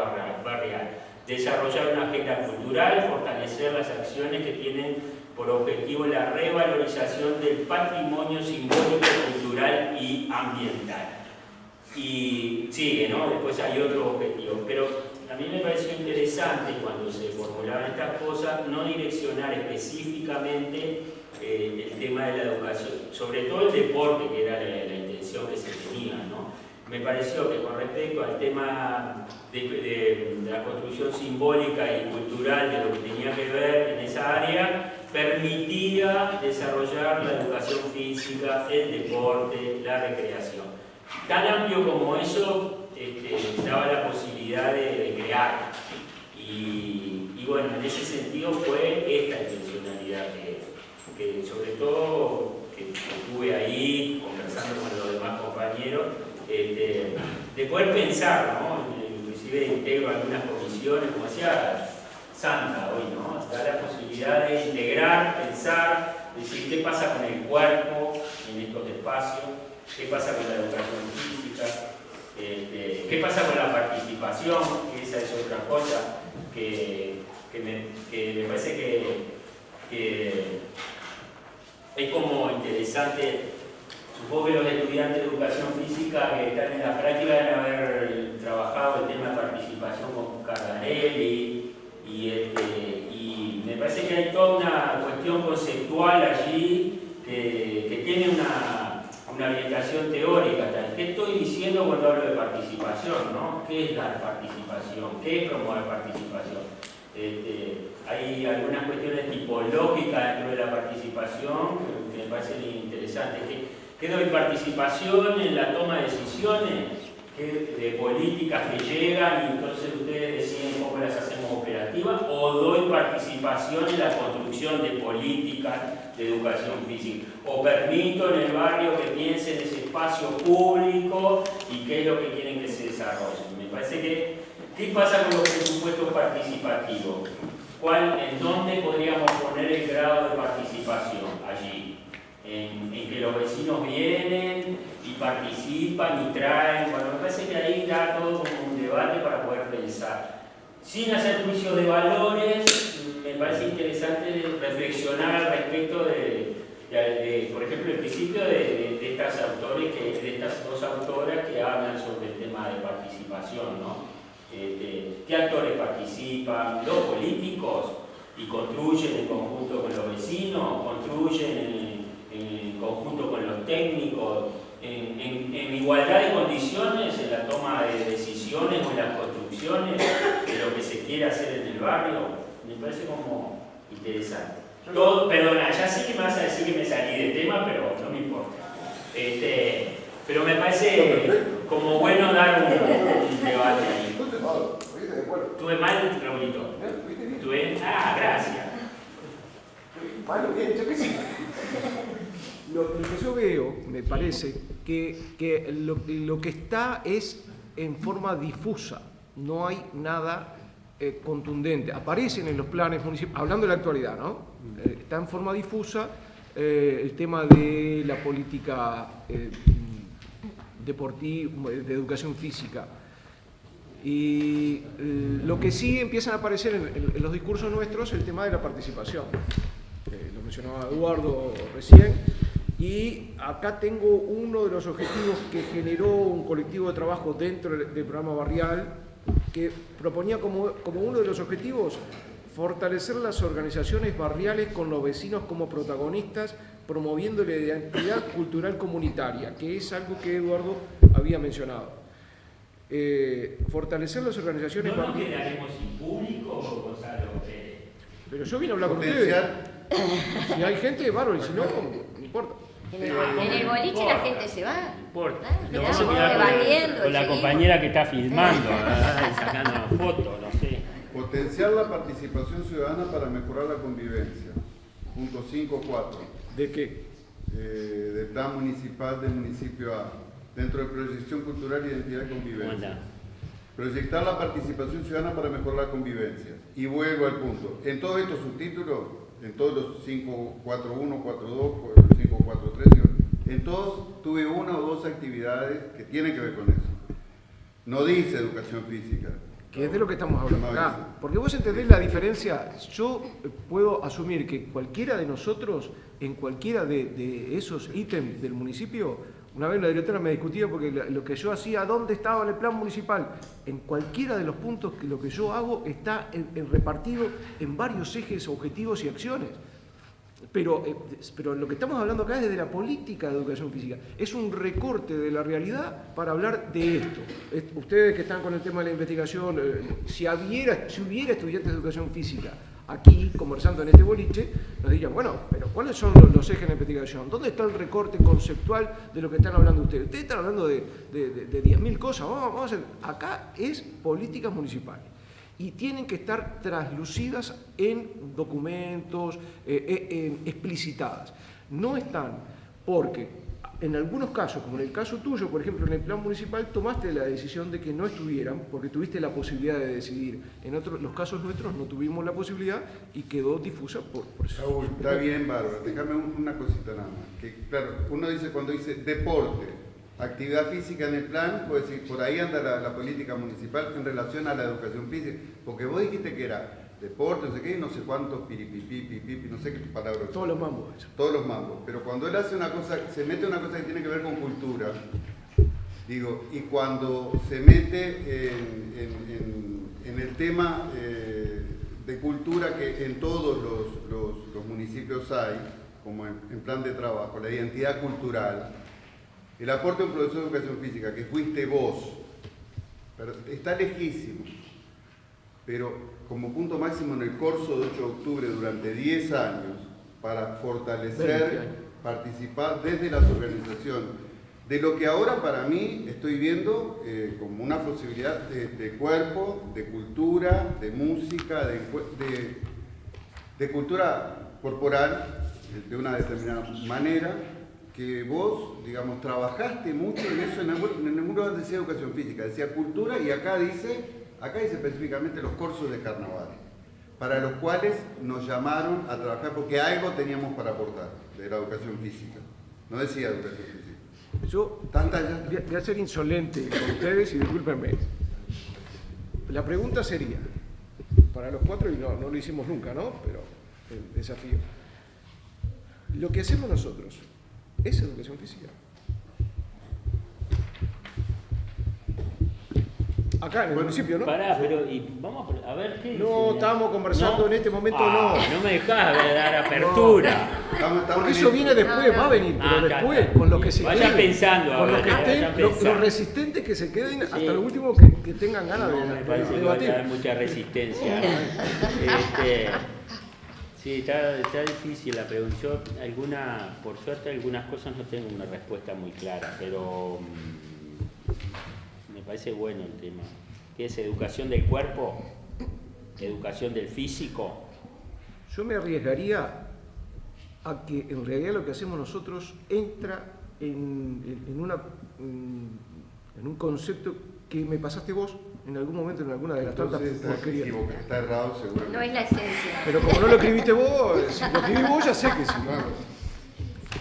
[SPEAKER 2] barrial, desarrollar una agenda cultural, fortalecer las acciones que tienen por objetivo la revalorización del patrimonio simbólico, cultural y ambiental. Y sigue, ¿no? Después hay otro objetivo, pero a mí me pareció interesante cuando se formulaban estas cosas no direccionar específicamente eh, el tema de la educación, sobre todo el deporte, que era la, intención que se tenía. ¿no? Me pareció que con respecto al tema de, la construcción simbólica y cultural de lo que tenía que ver en esa área, permitía desarrollar la educación física, el deporte, la recreación. Tan amplio como eso, este, daba la posibilidad de, crear. Y, bueno, en ese sentido fue esta intencionalidad que, sobre todo que, estuve ahí conversando con los demás compañeros, este, de poder pensar, ¿no? inclusive integro algunas comisiones, como decía Santa hoy, ¿no? da la posibilidad de integrar, pensar, decir qué pasa con el cuerpo en estos espacios, qué pasa con la educación física, este, ¿Qué pasa con la participación? Esa es otra cosa que, me, parece que, es como interesante. Supongo que los estudiantes de educación física que están en la práctica deben haber trabajado el tema de participación con Cardarelli y, este, y me parece que hay toda una cuestión conceptual allí que tiene una orientación teórica. ¿Qué estoy diciendo cuando hablo de participación? ¿no? ¿Qué es la participación? ¿Qué es promover participación? Este, hay algunas cuestiones tipológicas dentro de la participación que, me parecen interesantes. ¿Qué, ¿Qué doy participación en la toma de decisiones? de políticas que llegan y entonces ustedes deciden cómo las hacemos operativas o doy participación en la construcción de políticas de educación física o permito en el barrio que piensen ese espacio público y qué es lo que quieren que se desarrolle. Me parece que, ¿qué pasa con los presupuestos participativos? ¿Cuál, ¿En dónde podríamos poner el grado de participación allí? En, que los vecinos vienen, y participan y traen. Bueno, me parece que ahí da todo como un debate para poder pensar. Sin hacer juicio de valores, me parece interesante reflexionar al respecto de, por ejemplo, el principio de, estas autores que, de estas dos autoras que hablan sobre el tema de participación, ¿no? Este, ¿Qué actores participan? Los políticos y construyen en conjunto con los vecinos, construyen en conjunto con los técnicos, en, igualdad de condiciones en la toma de decisiones o en las construcciones de lo que se quiere hacer en el barrio, me parece como interesante. Todo, perdona, ya sé que me vas a decir que me salí de tema, pero no me importa. Este, pero me parece como bueno dar un, debate ahí. ¿Tuve mal, Raulito? ¿Tuve? Ah, gracias.
[SPEAKER 3] Malo, bien, yo qué sé. Lo, que yo veo, me parece, que, lo, que está es en forma difusa, no hay nada eh, contundente, aparecen en los planes municipales, hablando de la actualidad, ¿no? Eh, está en forma difusa eh, el tema de la política deportiva, de educación física. Y lo que sí empiezan a aparecer en, los discursos nuestros el tema de la participación. lo mencionaba Eduardo recién. Y acá tengo uno de los objetivos que generó un colectivo de trabajo dentro del programa barrial, que proponía como, como uno de los objetivos fortalecer las organizaciones barriales con los vecinos como protagonistas, promoviendo la identidad cultural comunitaria, que es algo que Eduardo había mencionado. Eh, fortalecer las organizaciones
[SPEAKER 2] ¿No nos quedaremos sin público, Gonzalo?
[SPEAKER 3] Pero yo vine a hablar con ustedes. Si hay gente, bárbaro, y si no, no importa.
[SPEAKER 4] En el, boliche la gente se va.
[SPEAKER 2] No importa. Ah, con, la compañera que está filmando, sacando fotos, no sé.
[SPEAKER 1] Potenciar la participación ciudadana para mejorar la convivencia. Punto 5.4.
[SPEAKER 3] ¿De qué?
[SPEAKER 1] Eh, del plan municipal del municipio A. Dentro de proyección cultural, identidad y convivencia. Proyectar la participación ciudadana para mejorar la convivencia. Y vuelvo al punto. En todos estos subtítulos, en todos los 5.4.1, 4.2, 5.4.3, en todos tuve una o dos actividades que tienen que ver con eso. No dice educación física.
[SPEAKER 3] Que es de lo que estamos hablando acá. Porque vos entendés la diferencia. Yo puedo asumir que cualquiera de nosotros, en cualquiera de, esos ítems del municipio, una vez la directora me discutía porque lo que yo hacía, ¿dónde estaba el plan municipal? En cualquiera de los puntos que lo que yo hago está repartido en varios ejes, objetivos y acciones. Pero, eh, pero lo que estamos hablando acá es de la política de educación física. Es un recorte de la realidad para hablar de esto. Ustedes que están con el tema de la investigación, eh, si hubiera estudiantes de educación física aquí, conversando en este boliche, nos dirían, bueno, pero ¿cuáles son los, ejes de investigación? ¿Dónde está el recorte conceptual de lo que están hablando ustedes? Ustedes están hablando de, de, 10.000 cosas. Vamos, vamos a hacer. Acá es políticas municipales y tienen que estar traslucidas en documentos, eh, eh, explicitadas. No están porque en algunos casos, como en el caso tuyo, por ejemplo, en el plan municipal tomaste la decisión de que no estuvieran porque tuviste la posibilidad de decidir. En otros, los casos nuestros no tuvimos la posibilidad y quedó difusa por,
[SPEAKER 1] eso. está bien, Bárbara. Déjame una cosita nada más. Claro, uno dice cuando dice deporte, actividad física en el plan, pues decir, por ahí anda la, política municipal en relación a la educación física, porque vos dijiste que era deporte, no sé qué, no sé cuántos piripipi, pipipi, no sé qué palabras.
[SPEAKER 3] Todos los mambos.
[SPEAKER 1] Todos los mambos. Pero cuando él hace una cosa, se mete una cosa que tiene que ver con cultura, digo, y cuando se mete en, el tema eh, de cultura que en todos los, municipios hay, como en plan de trabajo, la identidad cultural, el aporte de un profesor de educación física, que fuiste vos, está lejísimo, pero como punto máximo en el curso de 8 de octubre durante 10 años, para fortalecer, participar desde las organizaciones, de lo que ahora para mí estoy viendo eh, como una posibilidad de, cuerpo, de cultura, de música, de, de cultura corporal, de una determinada manera, que vos, digamos, trabajaste mucho en eso, en ningún lugar decía educación física, decía cultura y acá dice, acá dice específicamente los cursos de carnaval, para los cuales nos llamaron a trabajar porque algo teníamos para aportar de la educación física. No decía educación física.
[SPEAKER 3] Yo Tanta voy a ser insolente con ustedes y discúlpenme. La pregunta sería, para los cuatro, y no, no lo hicimos nunca, ¿no? Pero el desafío. Lo que hacemos nosotros, es educación física. Acá en el municipio, ¿no?
[SPEAKER 2] Pará, pero y vamos a ver qué
[SPEAKER 3] No, estamos conversando en este momento, no.
[SPEAKER 2] Ah, no me dejás dar apertura.
[SPEAKER 3] Porque eso viene después, va a venir, pero ah, después, con lo que se
[SPEAKER 2] Vaya pensando,
[SPEAKER 3] con lo que estén, los, resistentes que se queden hasta lo último que, que tengan ganas de,
[SPEAKER 2] me parece que va a haber mucha resistencia. este, Sí, está, difícil la pregunta. alguna, por suerte, algunas cosas no tengo una respuesta muy clara, pero mm, parece bueno el tema. ¿Qué es educación del cuerpo? ¿Educación del físico?
[SPEAKER 3] Yo me arriesgaría a que en realidad lo que hacemos nosotros entra en, una, en un concepto que me pasaste vos en algún momento en alguna de las tantas porquerías.
[SPEAKER 1] está errado seguramente.
[SPEAKER 4] No es la esencia.
[SPEAKER 3] Pero como no lo escribiste vos, si lo escribí vos ya sé que sí.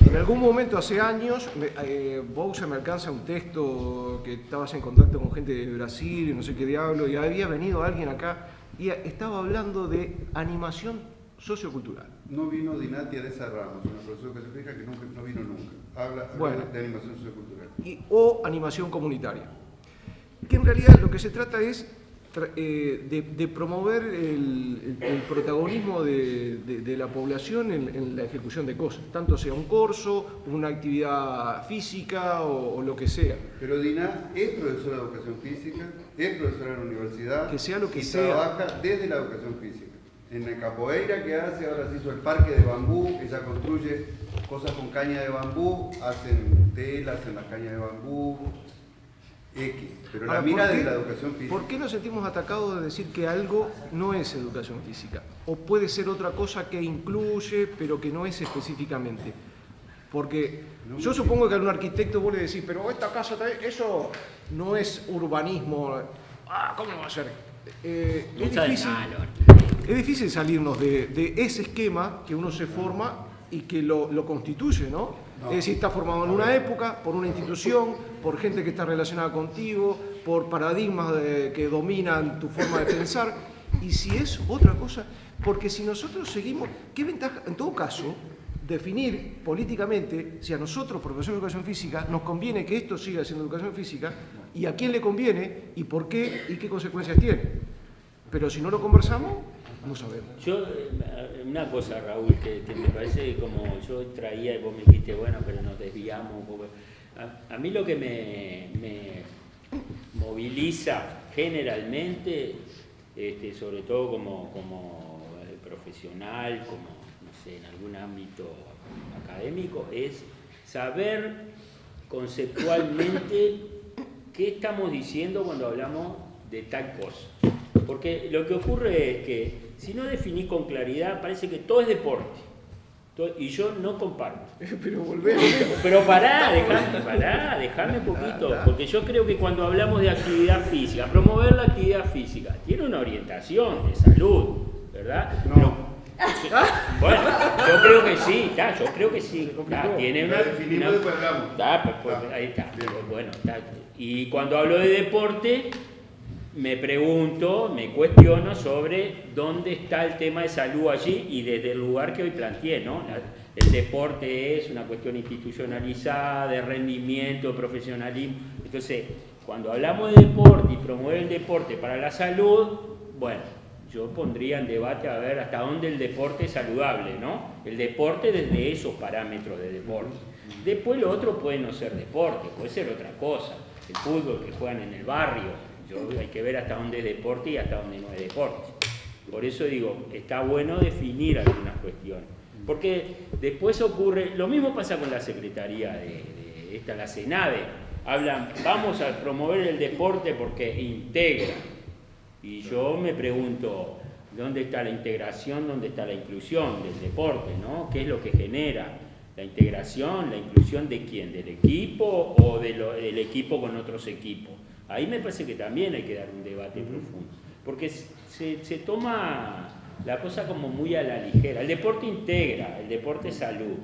[SPEAKER 3] En algún momento, hace años, me, eh, Bousa me alcanza un texto que estabas en contacto con gente de Brasil y no sé qué diablo, y había venido alguien acá y estaba hablando de animación sociocultural.
[SPEAKER 1] No vino Dinatia de esa rama, una profesora que se fija que nunca, no vino nunca. Habla, habla de animación sociocultural.
[SPEAKER 3] Y, o animación comunitaria. Que en realidad lo que se trata es eh, de, promover el, protagonismo de, la población en, la ejecución de cosas, tanto sea un curso, una actividad física o, lo que sea.
[SPEAKER 1] Pero Dina es profesora de educación física, es profesora de la universidad
[SPEAKER 3] que sea lo que
[SPEAKER 1] y
[SPEAKER 3] sea.
[SPEAKER 1] trabaja desde la educación física. En el capoeira que hace, ahora se hizo el parque de bambú, ella construye cosas con caña de bambú, hacen telas en las cañas de bambú, pero la mira de la educación física.
[SPEAKER 3] ¿Por qué nos sentimos atacados de decir que algo no es educación física? O puede ser otra cosa que incluye, pero que no es específicamente. Porque yo supongo que a un arquitecto vos le decís, pero esta casa, eso no es urbanismo. Ah, ¿cómo va a ser? Eh, es, difícil, es, difícil, salirnos de, ese esquema que uno se forma y que lo, lo constituye, ¿no? Es decir, está formado en una época, por una institución, por gente que está relacionada contigo, por paradigmas que dominan tu forma de pensar. Y si es otra cosa, porque si nosotros seguimos, ¿qué ventaja? En todo caso, definir políticamente si a nosotros, profesores de educación física, nos conviene que esto siga siendo educación física y a quién le conviene y por qué y qué consecuencias tiene. Pero si no lo conversamos, no sabemos.
[SPEAKER 2] Yo, eh, una cosa, Raúl, que, me parece como yo traía y vos me dijiste, bueno, pero nos desviamos un poco. A, mí lo que me, moviliza generalmente, este, sobre todo como, como eh, profesional, como, no sé, en algún ámbito académico, es saber conceptualmente qué estamos diciendo cuando hablamos de tal cosa. Porque lo que ocurre es que si no definís con claridad, parece que todo es deporte. y yo no comparto.
[SPEAKER 3] Pero volvemos.
[SPEAKER 2] Pero pará, dejame, pará, dejame un poquito. Porque yo creo que cuando hablamos de actividad física, promover la actividad física, tiene una orientación de salud, ¿verdad?
[SPEAKER 1] No.
[SPEAKER 2] bueno, yo creo que sí, yo creo que sí. tiene una,
[SPEAKER 1] pues,
[SPEAKER 2] pues, ahí está. Bueno, Y cuando hablo de deporte, me pregunto, me cuestiono sobre dónde está el tema de salud allí y desde el lugar que hoy planteé, ¿no? El deporte es una cuestión institucionalizada, de rendimiento, profesionalismo. Entonces, cuando hablamos de deporte y promover el deporte para la salud, bueno, yo pondría en debate a ver hasta dónde el deporte es saludable, ¿no? El deporte desde esos parámetros de deporte. Después lo otro puede no ser deporte, puede ser otra cosa. El fútbol que juegan en el barrio, hay que ver hasta dónde es deporte y hasta dónde no es deporte. Por eso digo, está bueno definir algunas cuestiones. Porque después ocurre, lo mismo pasa con la Secretaría de, esta, la Senade. Hablan, vamos a promover el deporte porque integra. Y yo me pregunto, ¿dónde está la integración, dónde está la inclusión del deporte? ¿no? ¿Qué es lo que genera? La integración, la inclusión de quién, del equipo o del equipo con otros equipos. Ahí me parece que también hay que dar un debate profundo, porque se, toma la cosa como muy a la ligera. El deporte integra, el deporte salud.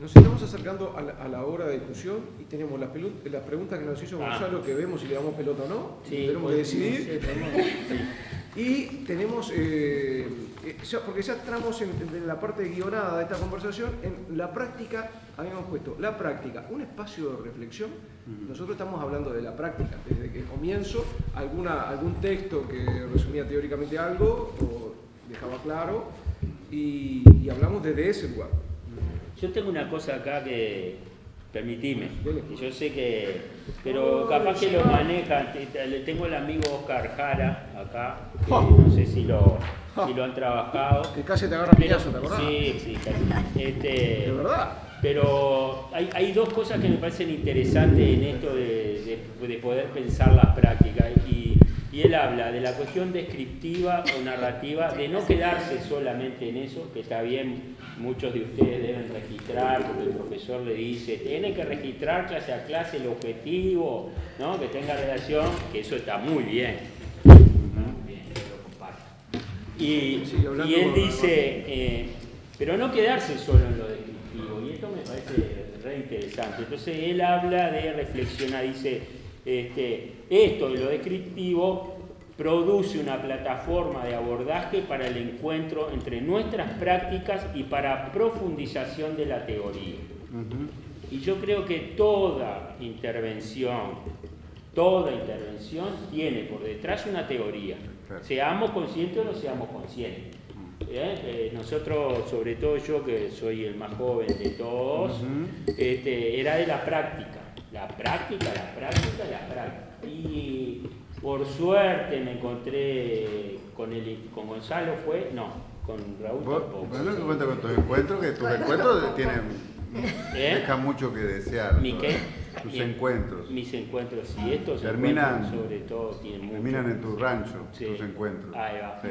[SPEAKER 3] Nos estamos acercando a la, hora de discusión y tenemos las, las preguntas que nos hizo ah. Gonzalo, que vemos si le damos pelota o no. tenemos que pues, decidir. Y tenemos, eh, eh, porque ya entramos en, la parte guionada de esta conversación, en la práctica, habíamos puesto la práctica, un espacio de reflexión. Nosotros estamos hablando de la práctica, desde que comienzo, alguna, algún texto que resumía teóricamente algo o dejaba claro, y, y hablamos desde ese lugar.
[SPEAKER 2] Yo tengo una cosa acá que, permitime, yo sé que, pero capaz que lo manejan, le tengo el amigo Oscar Jara acá, que no sé si lo, si lo han trabajado.
[SPEAKER 3] Que casi te agarra piñazo, ¿te acordás?
[SPEAKER 2] Sí, sí, casi. Este,
[SPEAKER 3] ¿De verdad?
[SPEAKER 2] Pero hay, hay, dos cosas que me parecen interesantes en esto de, de, poder pensar las prácticas y, y él habla de la cuestión descriptiva o narrativa, de no quedarse solamente en eso, que está bien, muchos de ustedes deben registrar, porque el profesor le dice, tiene que registrar clase a clase el objetivo, ¿no? que tenga relación, que eso está muy bien. Y, y él dice, eh, pero no quedarse solo en lo descriptivo, y esto me parece re interesante. Entonces él habla de reflexionar, dice, este, esto de lo descriptivo produce una plataforma de abordaje para el encuentro entre nuestras prácticas y para profundización de la teoría. Y yo creo que toda intervención, toda intervención tiene por detrás una teoría. Seamos conscientes o no seamos conscientes. ¿Eh? Eh, nosotros, sobre todo yo que soy el más joven de todos, este, era de la práctica la práctica, la práctica, la práctica. Y por suerte me encontré con, el, con Gonzalo, fue, no, con Raúl tampoco.
[SPEAKER 1] Bueno, que cuenta con tus encuentros, que tus encuentros tienen, ¿Eh? dejan mucho que desear.
[SPEAKER 2] ¿Mi qué?
[SPEAKER 1] Tus encuentros.
[SPEAKER 2] Mis encuentros, sí, estos
[SPEAKER 1] terminan,
[SPEAKER 2] sobre todo tienen mucho.
[SPEAKER 1] Terminan en tu rancho, tus encuentros.
[SPEAKER 2] Ahí va.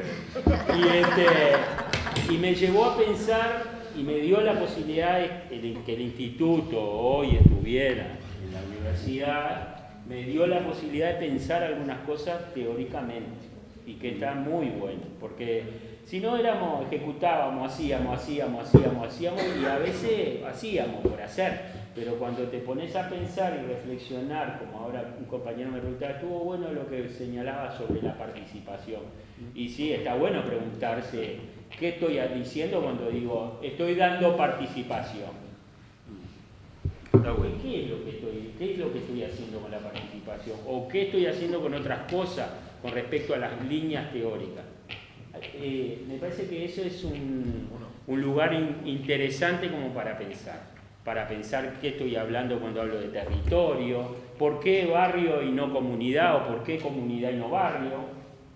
[SPEAKER 2] Y, este, y me llevó a pensar y me dio la posibilidad de que el instituto hoy estuviera universidad me dio la posibilidad de pensar algunas cosas teóricamente y que está muy bueno, porque si no éramos, ejecutábamos, hacíamos, hacíamos, hacíamos, hacíamos y a veces hacíamos por hacer, pero cuando te pones a pensar y reflexionar, como ahora un compañero me preguntaba, estuvo bueno lo que señalaba sobre la participación. Y sí, está bueno preguntarse, ¿qué estoy diciendo cuando digo, estoy dando participación? ¿Qué es, lo que estoy, ¿Qué es lo que estoy haciendo con la participación? ¿O qué estoy haciendo con otras cosas con respecto a las líneas teóricas? Eh, me parece que eso es un, un lugar interesante como para pensar para pensar qué estoy hablando cuando hablo de territorio, por qué barrio y no comunidad, o por qué comunidad y no barrio,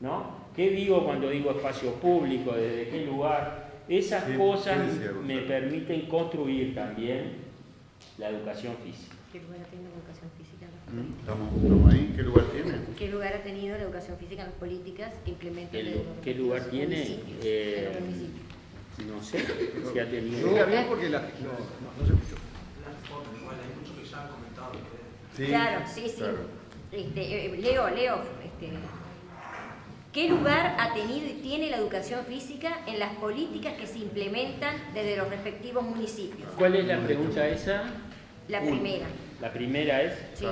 [SPEAKER 2] ¿no? ¿Qué digo cuando digo espacio público, desde qué lugar? Esas cosas me permiten construir también la educación física.
[SPEAKER 4] ¿Qué lugar ha tenido la educación física en las
[SPEAKER 1] políticas? ¿Estamos, ahí? ¿Qué lugar tiene?
[SPEAKER 4] ¿Qué lugar ha tenido la educación física en las políticas que implementan
[SPEAKER 2] ¿Qué, ¿qué lugar tiene? Eh, no sé si ha tenido.
[SPEAKER 3] No, bien porque la, no, no, se escuchó.
[SPEAKER 4] Sí, claro, sí, sí. Este, eh, Leo, Leo, este, ¿qué lugar ha tenido y tiene la educación física en las políticas que se implementan desde los respectivos municipios?
[SPEAKER 2] ¿Cuál es la pregunta esa?
[SPEAKER 4] La primera.
[SPEAKER 2] La primera es.
[SPEAKER 4] Sí.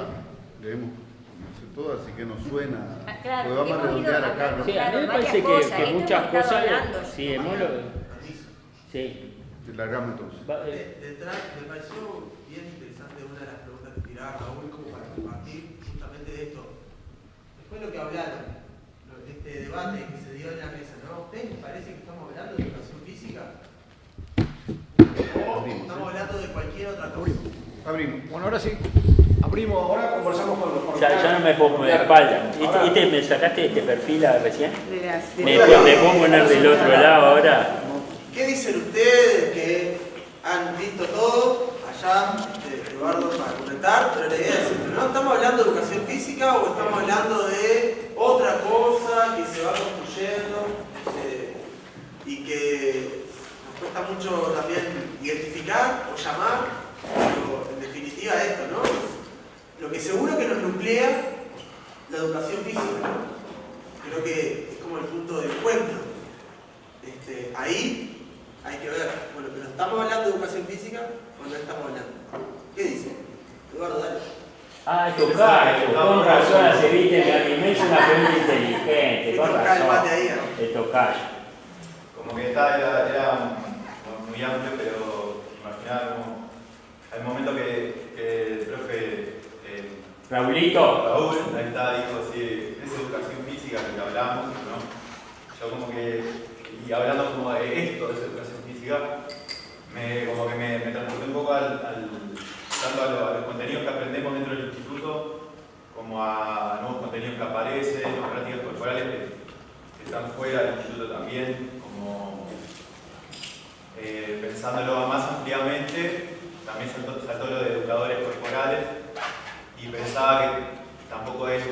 [SPEAKER 1] leemos todo, así que nos suena.
[SPEAKER 4] Ah, claro,
[SPEAKER 1] vamos a redondear acá.
[SPEAKER 2] ¿no? Sí, a mí me parece que, que muchas cosas. Hablando, sí, hemos lo. Sí.
[SPEAKER 1] Largamos entonces.
[SPEAKER 5] Eh. Detrás, me pareció bien interesante una de las preguntas que tiraba Raúl como para compartir justamente de esto. Después lo que hablaron, este debate que se dio en la mesa, ¿no? ¿Ustedes les parece que estamos hablando de educación física? O estamos hablando de cualquier otra cosa.
[SPEAKER 3] Abrimos. Bueno, ahora sí. Abrimos, ahora conversamos con los
[SPEAKER 2] Ya, ya no me pongo de espalda. ¿Este, ¿Me sacaste este perfil recién? ¿Me, ¿Me puedo poner del otro lado ahora?
[SPEAKER 5] ¿Qué dicen ustedes que han visto todo allá, este, Eduardo, para comentar? Pero la idea es ¿no? ¿Estamos hablando de educación física o estamos hablando de otra cosa que se va construyendo eh, y que nos cuesta mucho también identificar o llamar? Pero en definitiva esto, ¿no? Lo que seguro que nos nuclea la educación física, ¿no? Creo que es como el punto de encuentro. Este, ahí hay que ver, bueno, pero estamos hablando de educación física o no estamos hablando. ¿Qué dice? Eduardo, dale.
[SPEAKER 2] Ah, tocar, con razón, se viste que a mí me hizo una pregunta inteligente, con razón. Es tocar.
[SPEAKER 6] Como que está, era, era muy amplio, pero imaginar como hay momento que, profe... Eh,
[SPEAKER 2] Raulito.
[SPEAKER 6] Raúl, ahí está, dijo, sí, es educación física que hablamos, ¿no? Yo como que, y hablando como de esto, de esa educación física, me, como que me, me transporté un poco al, tanto a, los contenidos que aprendemos dentro del instituto, como a nuevos contenidos que aparecen, las prácticas corporales que, están fuera del instituto también, como eh, pensándolo más ampliamente, también saltó, lo de educadores corporales y pensaba que tampoco es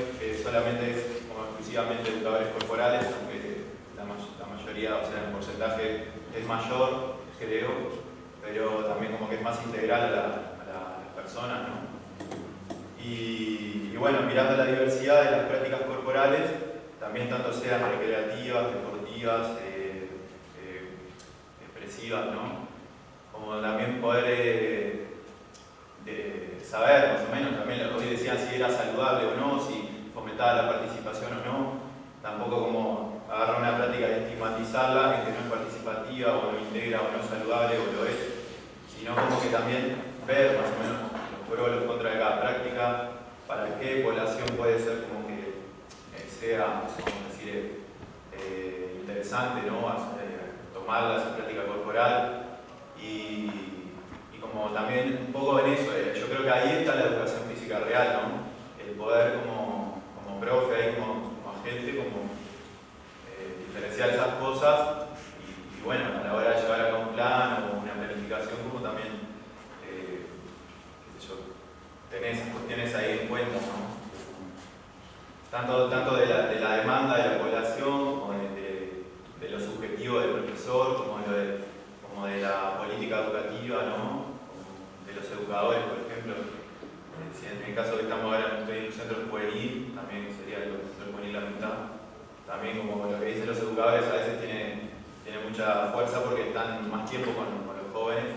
[SPEAKER 6] solamente es como exclusivamente educadores corporales, aunque la, mayoría, o sea, el porcentaje es mayor, creo, pero también como que es más integral a, las personas, ¿no? Y, bueno, mirando la diversidad de las prácticas corporales, también tanto sean recreativas, deportivas, eh, eh, expresivas, ¿no? Como también poder eh, saber más o menos, también hoy decían si era saludable o no, si fomentaba la participación o no, tampoco como agarrar una práctica y estigmatizarla, que no es participativa o no integra o no es saludable o lo es, sino como que también ver más o menos los pros y los contras de cada práctica, para qué población puede ser como que eh, sea, vamos decir, eh, interesante, ¿no? Eh, tomar esa práctica corporal y, como también un poco en eso, yo creo que ahí está la educación física real, ¿no? El poder como, como profe, ahí como, agente, como diferenciar esas cosas y, bueno, a la hora de llevar a cabo un plan o una planificación como también eh, tenés cuestiones ahí en cuenta, ¿no? Tanto, tanto de, la, de demanda de la población como de, de, lo subjetivo del profesor, como de, como de la política educativa, ¿no? Los educadores, por ejemplo. Si en el caso que estamos ahora en un centro juvenil, también sería el centro juvenil la mitad. También como lo que dicen los educadores a veces tiene, mucha fuerza porque están más tiempo con, con los jóvenes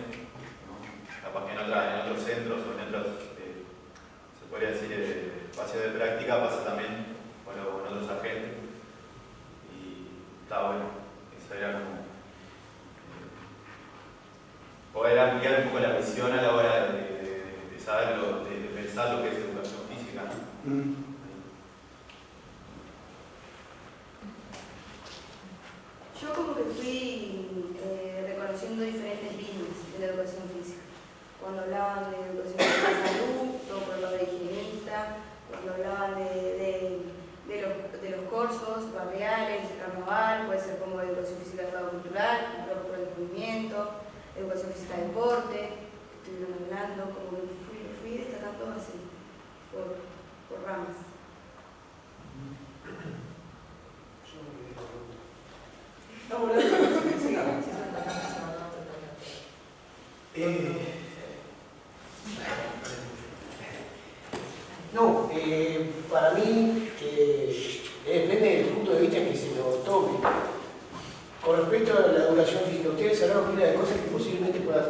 [SPEAKER 6] capaz que en, otros centros o en otros, eh, se podría decir, eh, espacios de práctica pasa también con, otros agentes. Y está bueno, eso era como eh, poder ampliar un poco la visión a la hora de, de, lo, de, pensar lo que es educación física.
[SPEAKER 7] Yo como que fui reconociendo diferentes líneas de la educación física cuando hablaban de educación de salud, cuando hablaban de higienista, cuando hablaban de, los, de los cursos barriales, carnaval, puede ser como educación física cultural, por el movimiento, educación física de deporte, estuvieron hablando, como que fui, fui destacando así, por, ramas.
[SPEAKER 8] No, eh, para mí depende del punto de vista que se lo tome. Con respecto a la educación física, ustedes hablaron de cosas que posiblemente puedan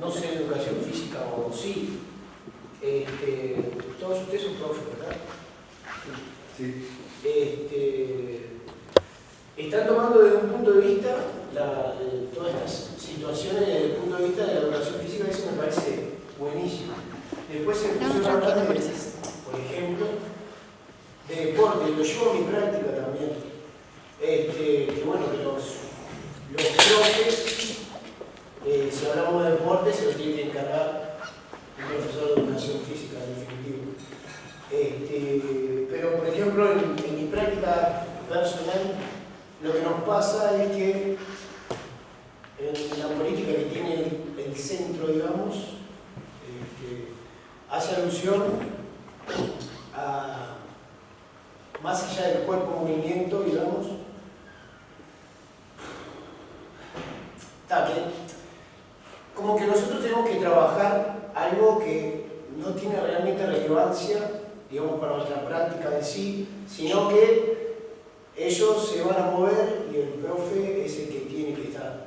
[SPEAKER 8] no ser educación física o sí. Este, todos ustedes son profes, ¿verdad?
[SPEAKER 1] Sí.
[SPEAKER 8] Este, están tomando desde un punto de vista todas estas situaciones desde el punto de vista de la educación física, eso me parece buenísimo. Después se empezó a hablar de, por ejemplo, de deporte, lo llevo a mi práctica también. Este, que bueno, que los, los eh, si hablamos de deporte, se lo tiene que encargar un profesor de educación física, en definitivo. Este, pero, por ejemplo, en, en mi práctica personal, lo que nos pasa es que en la política que tiene el, centro, digamos, este, hace alusión a, más allá del cuerpo-movimiento, digamos, también, como que nosotros tenemos que trabajar algo que no tiene realmente relevancia, digamos, para nuestra práctica de sí, sino que ellos se van a mover y el profe es el que tiene que estar.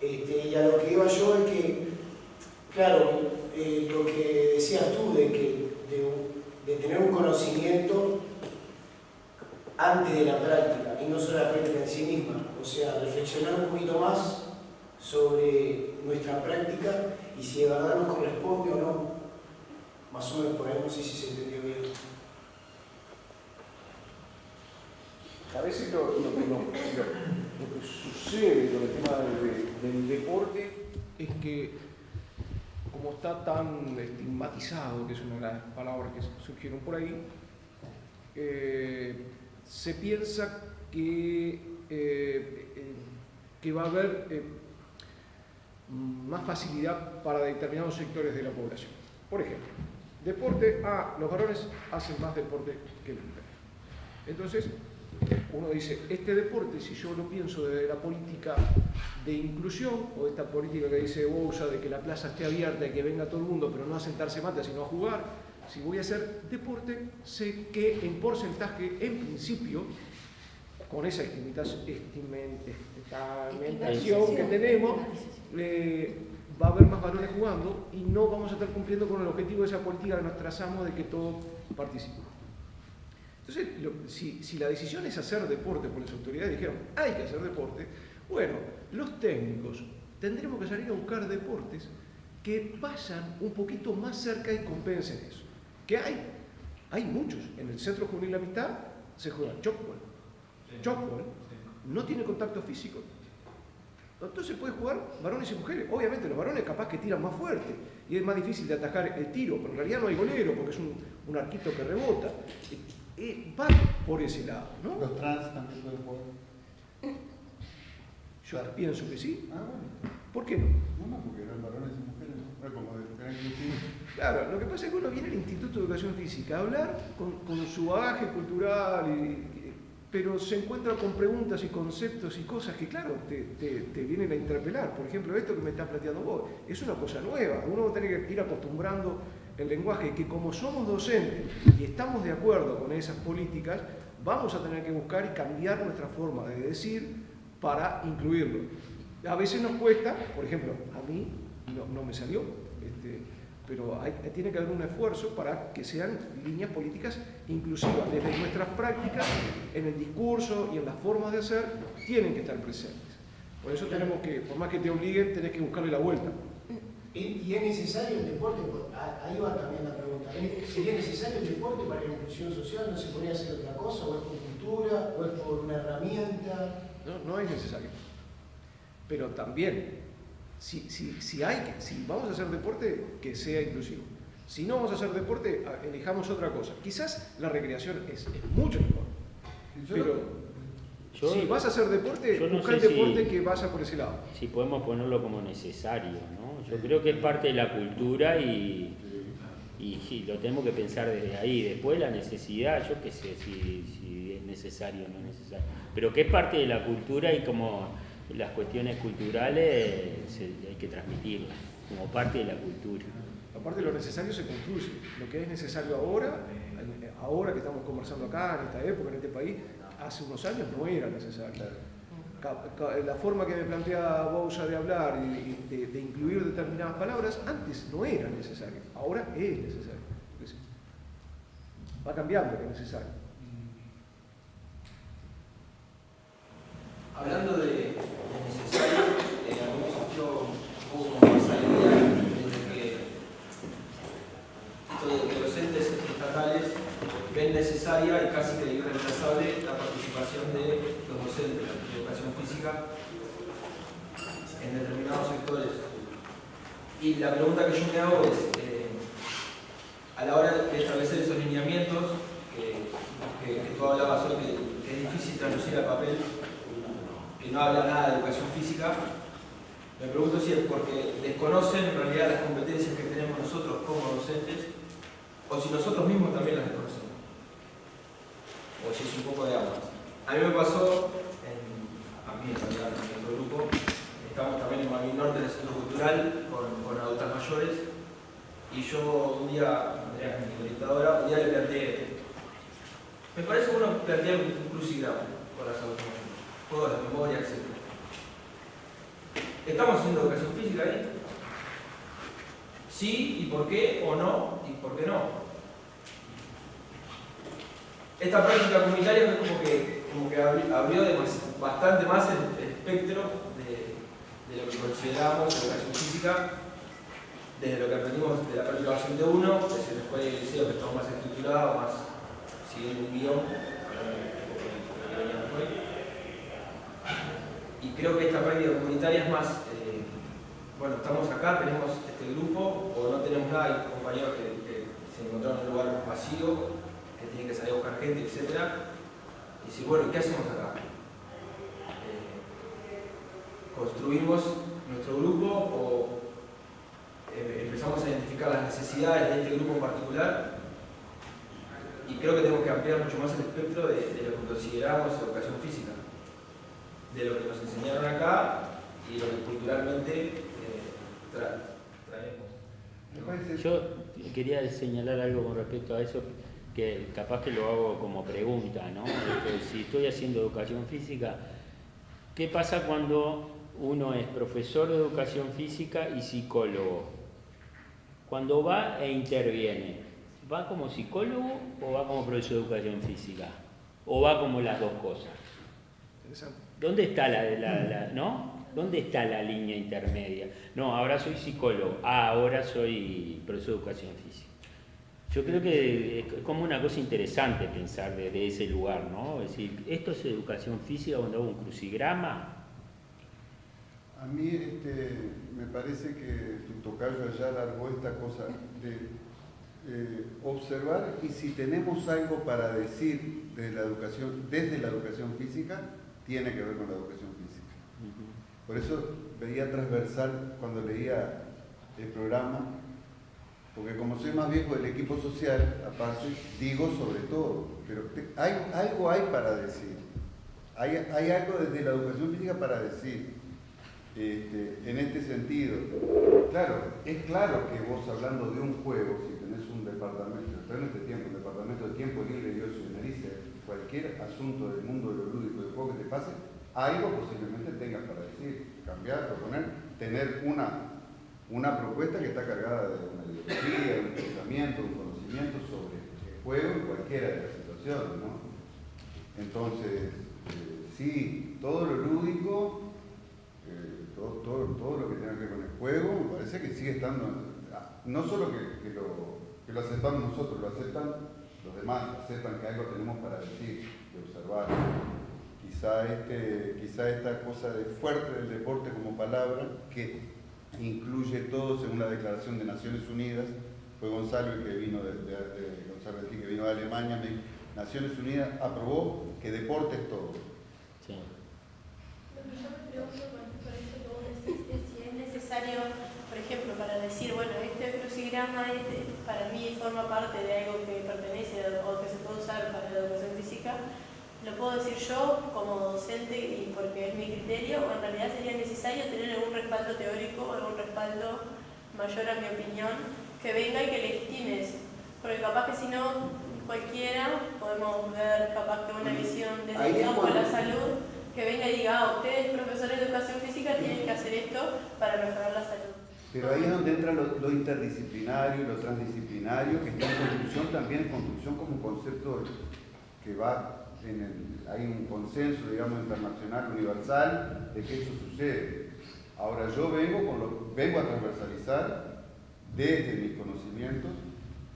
[SPEAKER 8] Este, y a lo que iba yo es que, claro, eh, lo que decías tú de, que, de, tener un conocimiento antes de la práctica y no solo la práctica en sí misma, o sea, reflexionar un poquito más sobre nuestra práctica y si de verdad nos corresponde o no. Más o menos por ahí no sé si se entendió bien.
[SPEAKER 3] A veces lo, que, sucede con el tema del, deporte es que, como está tan estigmatizado, que es una de las palabras que surgieron por ahí, eh, se piensa que, eh, eh, que va a haber más facilidad para determinados sectores de la población. Por ejemplo, deporte, ah, los varones hacen más deporte que las mujeres Entonces, uno dice, este deporte, si yo lo pienso desde la política de inclusión, o esta política que dice Bousa de que la plaza esté abierta y que venga todo el mundo, pero no a sentarse mata, sino a jugar, si voy a hacer deporte, sé que en porcentaje, en principio, con esa estimentación que tenemos, eh, va a haber más valores jugando y no vamos a estar cumpliendo con el objetivo de esa política que nos trazamos de que todos participen. Entonces, si, si, la decisión es hacer deporte, por las autoridades dijeron, hay que hacer deporte, bueno, los técnicos tendremos que salir a buscar deportes que vayan un poquito más cerca y compensen eso. Que hay, hay muchos. En el Centro Juvenil La Amistad se juega chocball. Chocball no tiene contacto físico. Entonces puede jugar varones y mujeres. Obviamente los varones capaz que tiran más fuerte y es más difícil de atajar el tiro, pero en realidad no hay golero porque es un, un arquito que rebota. Y va por ese lado. ¿no?
[SPEAKER 1] ¿Los trans también pueden jugar?
[SPEAKER 3] Yo pienso que sí.
[SPEAKER 1] Ah, bueno.
[SPEAKER 3] ¿Por qué no?
[SPEAKER 1] No, no, porque eran varones y mujeres, ¿no? Como de
[SPEAKER 3] Claro, lo que pasa es que uno viene al Instituto de Educación Física a hablar con, con su bagaje cultural y, pero se encuentra con preguntas y conceptos y cosas que, claro, te, te, vienen a interpelar. Por ejemplo, esto que me estás planteando vos, es una cosa nueva. Uno va a tener que ir acostumbrando el lenguaje, que como somos docentes y estamos de acuerdo con esas políticas, vamos a tener que buscar y cambiar nuestra forma de decir para incluirlo. A veces nos cuesta, por ejemplo, a mí no, no me salió, este, pero tiene que haber un esfuerzo para que sean líneas políticas inclusivas. Desde nuestras prácticas, en el discurso y en las formas de hacer, tienen que estar presentes. Por eso tenemos que, por más que te obliguen, tenés que buscarle la vuelta.
[SPEAKER 8] ¿Y es necesario el deporte? Ahí va también la pregunta. ¿Sería necesario el deporte para la inclusión social? ¿No se podría hacer otra cosa? ¿O es por cultura? ¿O es por una herramienta?
[SPEAKER 3] No, no es necesario. Pero también si, si, si, hay, si vamos a hacer deporte, que sea inclusivo. Si no vamos a hacer deporte, elijamos otra cosa. Quizás la recreación es, mucho mejor. Pero si vas a hacer deporte, busca el deporte que vaya por ese lado.
[SPEAKER 2] Si podemos ponerlo como necesario, ¿no? Yo creo que es parte de la cultura y, y, lo tenemos que pensar desde ahí. Después la necesidad, yo qué sé si, si es necesario o no es necesario. Pero que es parte de la cultura y como las cuestiones culturales hay que transmitirlas como parte de la cultura.
[SPEAKER 3] Aparte de lo necesario se construye. Lo que es necesario ahora, ahora que estamos conversando acá, en esta época, en este país, hace unos años no era necesario. La forma que me plantea Bousa de hablar y de, incluir determinadas palabras, antes no era necesario, ahora es necesario. Va cambiando lo necesario.
[SPEAKER 9] Hablando de, necesario, eh, a me surgió un poco más esa idea de que los docentes estatales ven necesaria y casi que irreemplazable la participación de los docentes de educación física en determinados sectores. Y la pregunta que yo me hago es, eh, a la hora de establecer esos lineamientos, que, tú hablabas hoy, que, es difícil traducir al papel, que no habla nada de educación física, me pregunto si es porque desconocen en realidad las competencias que tenemos nosotros como docentes, o si nosotros mismos también las desconocemos. O si es un poco de agua. A mí me pasó, a mí en realidad, en nuestro grupo, estamos también en Malvin Norte, del Centro Cultural, con, con adultas mayores, y yo un día, Andrea, mi orientadora, un día le planteé, me parece bueno plantear un crucigrama con las adultas juegos de memoria, etc. ¿Estamos haciendo educación física ahí? ¿Sí? ¿Y por qué? ¿O no? ¿Y por qué no? Esta práctica comunitaria fue como que, como que abrió bastante más el, espectro de, lo que consideramos educación física, desde lo que aprendimos de la práctica de uno, desde la escuela y el liceo que estamos más estructurados, más siguiendo un guion, y creo que esta práctica comunitaria es más, eh, bueno, estamos acá, tenemos este grupo, o no tenemos nada, hay compañeros que, se encontraron en un lugar vacío, que tienen que salir a buscar gente, etc. Y si, bueno, ¿qué hacemos acá? Eh, ¿Construimos nuestro grupo o eh, empezamos a identificar las necesidades de este grupo en particular? y creo que tenemos que ampliar mucho más el espectro de, lo que consideramos educación física, de lo que nos enseñaron acá y lo que culturalmente eh, traemos.
[SPEAKER 2] Yo quería señalar algo con respecto a eso, que capaz que lo hago como pregunta, ¿no? si estoy haciendo educación física, ¿qué pasa cuando uno es profesor de educación física y psicólogo? Cuando va e interviene, ¿Va como psicólogo o va como profesor de educación física? ¿O va como las dos cosas? ¿Dónde está la, ¿no? ¿Dónde está la línea intermedia? No, ahora soy psicólogo, ah, ahora soy profesor de educación física. Yo creo que es como una cosa interesante pensar desde ese lugar, ¿no? Es decir, ¿esto es educación física cuando hago un crucigrama?
[SPEAKER 1] A mí este, me parece que tu tocayo allá largó esta cosa de eh, observar y si tenemos algo para decir desde la educación, desde la educación física, tiene que ver con la educación física. Por eso veía transversal cuando leía el programa, porque como soy más viejo del equipo social, aparte, digo sobre todo, pero hay, algo hay para decir. Hay, hay algo desde la educación física para decir. Este, en este sentido. Claro, es claro que vos hablando de un juego, si tenés un departamento, en este tiempo, un departamento de tiempo libre y ocio y cualquier asunto del mundo de lo lúdico, que te pase, algo posiblemente tengas para decir, cambiar, proponer, tener una, una propuesta que está cargada de una ideología, un pensamiento, un conocimiento sobre el juego en cualquiera de las situaciones, ¿no? Entonces, eh, sí, todo lo lúdico todo, todo, lo que tenga que ver con el juego, me parece que sigue estando, ah, no solo que, lo, que lo aceptamos nosotros, lo aceptan los demás, aceptan que algo tenemos para decir, de observar. Quizá, este, quizá esta cosa de fuerte del deporte como palabra, que incluye todo según la Declaración de Naciones Unidas, fue Gonzalo el que vino de, Gonzalo que vino de Alemania, Naciones Unidas aprobó que deporte es todo. Sí
[SPEAKER 10] por ejemplo, para decir, bueno, este crucigrama para mí forma parte de algo que pertenece o que se puede usar para la educación física, lo puedo decir yo como docente y porque es mi criterio, o en realidad sería necesario tener algún respaldo teórico, algún respaldo mayor a mi opinión, que venga y que legitime eso. Porque capaz que si no, cualquiera, podemos ver capaz que una visión desde el campo de la salud que venga y diga, ah, ustedes profesores de educación física tienen que hacer esto para mejorar la salud.
[SPEAKER 1] Pero ahí es donde entra lo, interdisciplinario y lo transdisciplinario, que está en construcción también, en construcción como concepto que va hay un consenso, digamos, internacional, universal, de que eso sucede. Ahora yo vengo, con lo, vengo a transversalizar desde mis conocimientos,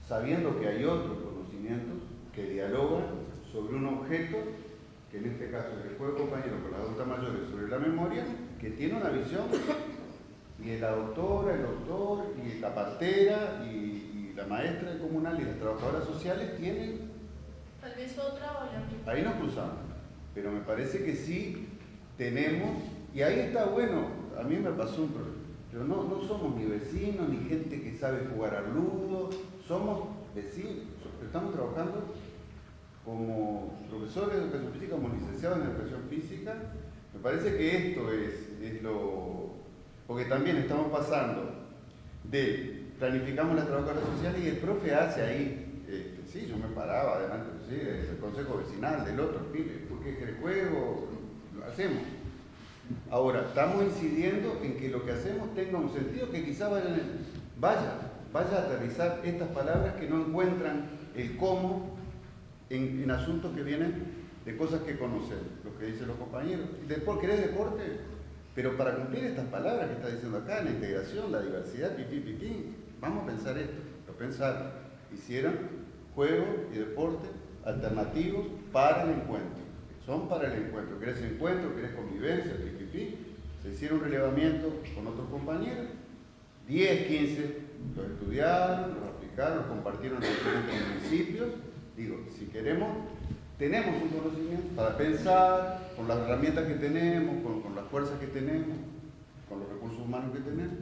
[SPEAKER 1] sabiendo que hay otros conocimientos que dialogan sobre un objeto que en este caso es el juego compañero con las adultas mayores sobre la memoria, que tiene una visión, y la doctora, el doctor, y la partera, y, la maestra comunal y las trabajadoras sociales tienen...
[SPEAKER 10] Tal vez otra o la.
[SPEAKER 1] Ahí nos cruzamos, pero me parece que sí tenemos, y ahí está bueno, a mí me pasó un problema, pero no, no somos ni vecinos, ni gente que sabe jugar al ludo, somos vecinos, estamos trabajando como profesor de educación física, como licenciado en educación física, me parece que esto es, lo... Porque también estamos pasando de planificamos las trabajadoras sociales y el profe hace ahí, este, sí, yo me paraba adelante ¿sí? del consejo vecinal, del otro, porque el juego lo hacemos. Ahora, estamos incidiendo en que lo que hacemos tenga un sentido que quizá vaya, vaya, a aterrizar estas palabras que no encuentran el cómo en, asuntos que vienen de cosas que conocen, lo que dicen los compañeros. ¿Querés deporte? Pero para cumplir estas palabras que está diciendo acá, la integración, la diversidad, pipí, pipí, vamos a pensar esto. Lo pensaron. Hicieron juegos y deporte alternativos para el encuentro. Son para el encuentro. ¿Querés encuentro? ¿Querés convivencia? Pipí, Se hicieron un relevamiento con otros compañeros. 10, 15 los estudiaron, los aplicaron, los compartieron en diferentes municipios Digo, si queremos, tenemos un conocimiento para pensar con las herramientas que tenemos, con, las fuerzas que tenemos, con los recursos humanos que tenemos,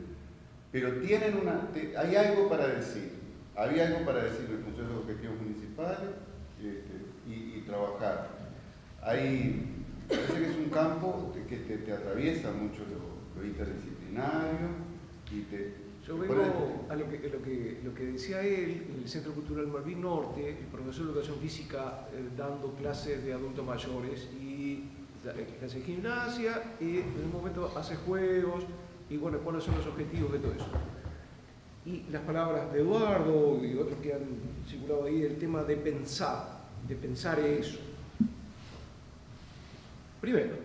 [SPEAKER 1] pero tienen una, hay algo para decir. Había algo para decir en el Consejo de Objetivos Municipales, trabajar. Hay, parece que es un campo que te, atraviesa mucho lo, interdisciplinario y te,
[SPEAKER 3] yo vengo a lo que, lo, que, lo que, decía él, en el Centro Cultural Malvin Norte, el profesor de Educación Física eh, dando clases de adultos mayores y hace gimnasia y en un momento hace juegos y bueno, cuáles son los objetivos de todo eso. Y las palabras de Eduardo y otros que han circulado ahí, el tema de pensar, de pensar eso. Primero,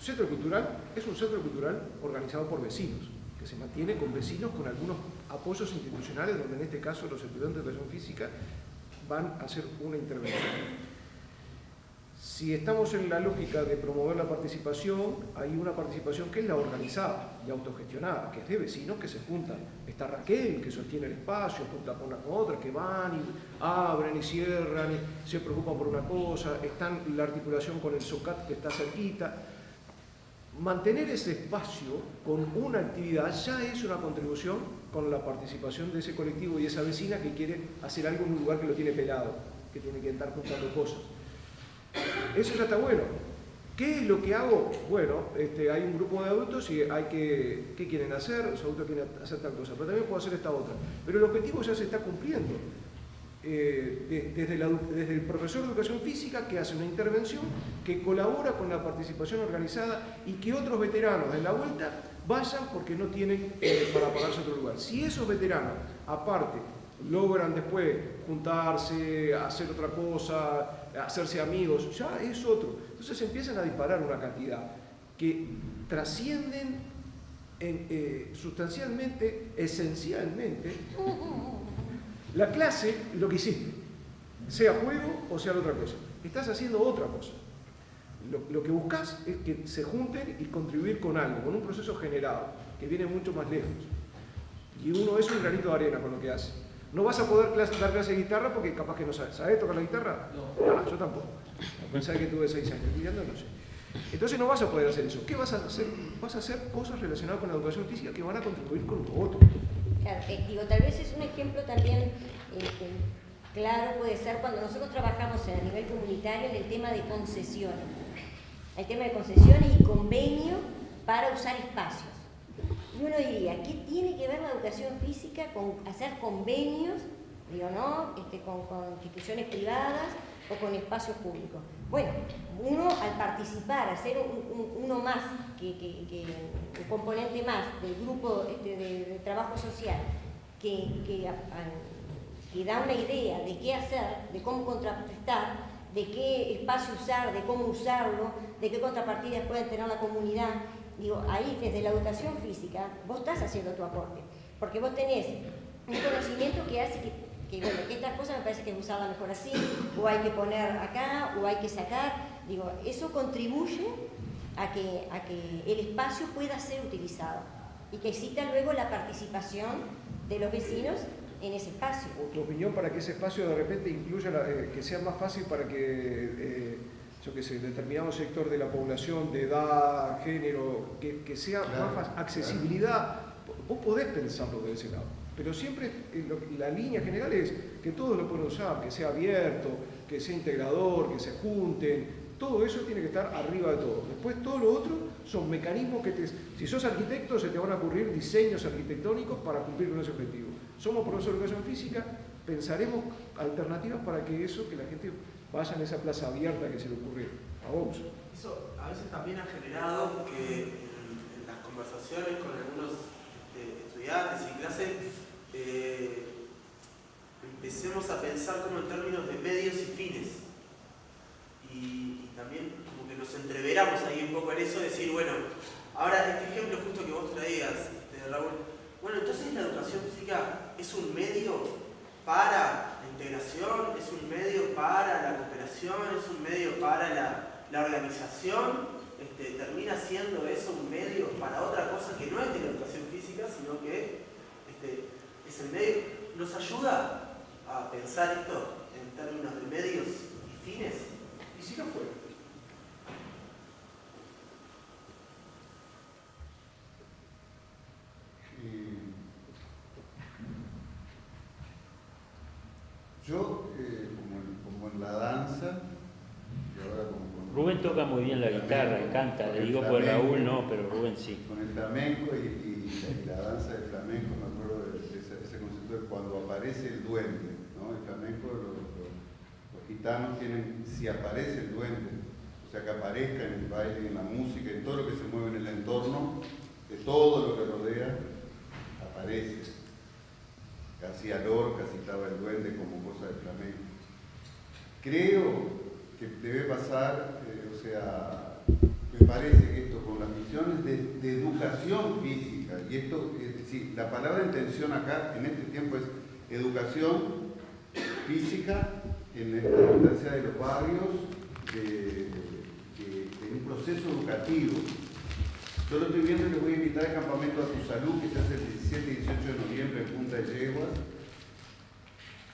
[SPEAKER 3] centro cultural es un centro cultural organizado por vecinos, que se mantiene con vecinos con algunos apoyos institucionales, donde en este caso los estudiantes de educación física van a hacer una intervención. Si estamos en la lógica de promover la participación, hay una participación que es la organizada y autogestionada, que es de vecinos que se juntan. Está Raquel, que sostiene el espacio, junta con con otra, que van y abren y cierran, y se preocupan por una cosa, están la articulación con el SOCAT que está cerquita. Mantener ese espacio con una actividad ya es una contribución con la participación de ese colectivo y esa vecina que quiere hacer algo en un lugar que lo tiene pelado, que tiene que estar juntando cosas. Eso ya está bueno. ¿Qué es lo que hago? Bueno, este, hay un grupo de adultos y hay que, ¿qué quieren hacer? Los adultos quieren hacer tal cosa, pero también puedo hacer esta otra. Pero el objetivo ya se está cumpliendo. Eh, desde, el profesor de educación física que hace una intervención, que colabora con la participación organizada y que otros veteranos de la vuelta vayan porque no tienen eh, para pagarse otro lugar. Si esos veteranos, aparte, logran después juntarse, hacer otra cosa, hacerse amigos, ya es otro. Entonces empiezan a disparar una cantidad que trascienden eh, sustancialmente, esencialmente, la clase, lo que hiciste, sea juego o sea otra cosa. Estás haciendo otra cosa. Lo, lo, que buscas es que se junten y contribuir con algo, con un proceso generado, que viene mucho más lejos. Y uno es un granito de arena con lo que hace. No vas a poder dar clase de guitarra porque capaz que no sabes. ¿Sabes tocar la guitarra? No. Ah, yo tampoco. Pensaba que tuve seis años. Estudiando no sé. Entonces no vas a poder hacer eso. ¿Qué vas a hacer? Vas a hacer cosas relacionadas con la educación física que van a contribuir con lo otro.
[SPEAKER 4] Claro, eh, digo, tal vez es un ejemplo también este, claro, puede ser cuando nosotros trabajamos a nivel comunitario en el tema de concesiones. El tema de concesiones y convenio para usar espacios. Y uno diría, ¿qué tiene que ver la educación física con hacer convenios, digo, ¿no? Este, con, instituciones privadas o con espacios públicos? Bueno, uno al participar, hacer uno más, que, un componente más del grupo este, de, trabajo social, que, que da una idea de qué hacer, de cómo contraprestar, de qué espacio usar, de cómo usarlo, de qué contrapartidas puede tener la comunidad digo, ahí desde la educación física, vos estás haciendo tu aporte, porque vos tenés un conocimiento que hace que, bueno, que estas cosas me parece que es mejor así, o hay que poner acá, o hay que sacar, digo, eso contribuye a que, a que el espacio pueda ser utilizado y que exista luego la participación de los vecinos en ese espacio.
[SPEAKER 3] ¿Tu opinión para que ese espacio de repente incluya, eh, que sea más fácil para que... Eh, yo que sé, determinado sector de la población, de edad, género, que, sea más accesibilidad, vos podés pensarlo de ese lado. Pero siempre eh, la línea general es que todos lo pueden usar, que sea abierto, que sea integrador, que se junten, todo eso tiene que estar arriba de todo. Después todo lo otro son mecanismos que te... Si sos arquitecto se te van a ocurrir diseños arquitectónicos para cumplir con ese objetivo. Somos profesores de educación física, pensaremos alternativas para que eso, que la gente vayan a esa plaza abierta que se le ocurrió a vos.
[SPEAKER 5] Eso a veces también ha generado que en, las conversaciones con algunos este, estudiantes y clases eh, empecemos a pensar como en términos de medios y fines. Y, también como que nos entreveramos ahí un poco en eso, decir, bueno, ahora este ejemplo justo que vos traías, este, Raúl, bueno, entonces la educación física es un medio para integración, es un medio para la cooperación, es un medio para la, organización, este, termina siendo eso un medio para otra cosa que no es de la educación física, sino que este, es el medio. ¿Nos ayuda a pensar esto en términos de medios y fines?
[SPEAKER 3] ¿Y si no fue?
[SPEAKER 1] Yo, eh, como, en, la danza,
[SPEAKER 2] Rubén toca muy bien la guitarra, pues, flamenco, canta, le digo por Raúl no, pero Rubén sí.
[SPEAKER 1] Con el flamenco y, la danza del flamenco, me acuerdo de ese, concepto de cuando aparece el duende, ¿no? El flamenco, los gitanos tienen, si aparece el duende, o sea, que aparezca en el baile, en la música, en todo lo que se mueve en el entorno, de todo lo que rodea, Creo que debe pasar, eh, o sea, me parece que esto con las misiones de, educación física, y esto, es decir, la palabra intención acá en este tiempo es educación física en la instancia de los barrios, en un proceso educativo. Yo lo estoy viendo y les voy a invitar al campamento a tu salud que se hace el 17 y 18 de noviembre en Punta de Yeguas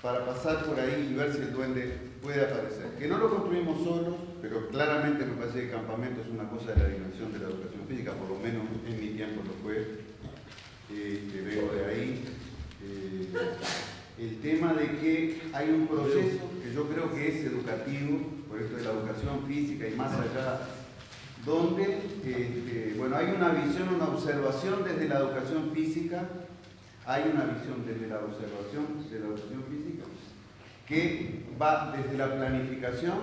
[SPEAKER 1] para pasar por ahí y ver si el duende puede aparecer. Que no lo construimos solos, pero claramente me parece que el campamento es una cosa de la dimensión de la educación física, por lo menos en mi tiempo lo fue, eh, vengo de ahí. Eh, el tema de que hay un proceso que yo creo que es educativo, por esto de la educación física y más allá, donde este, bueno, hay una visión, una observación desde la educación física hay una visión desde la observación de la educación física que va desde la planificación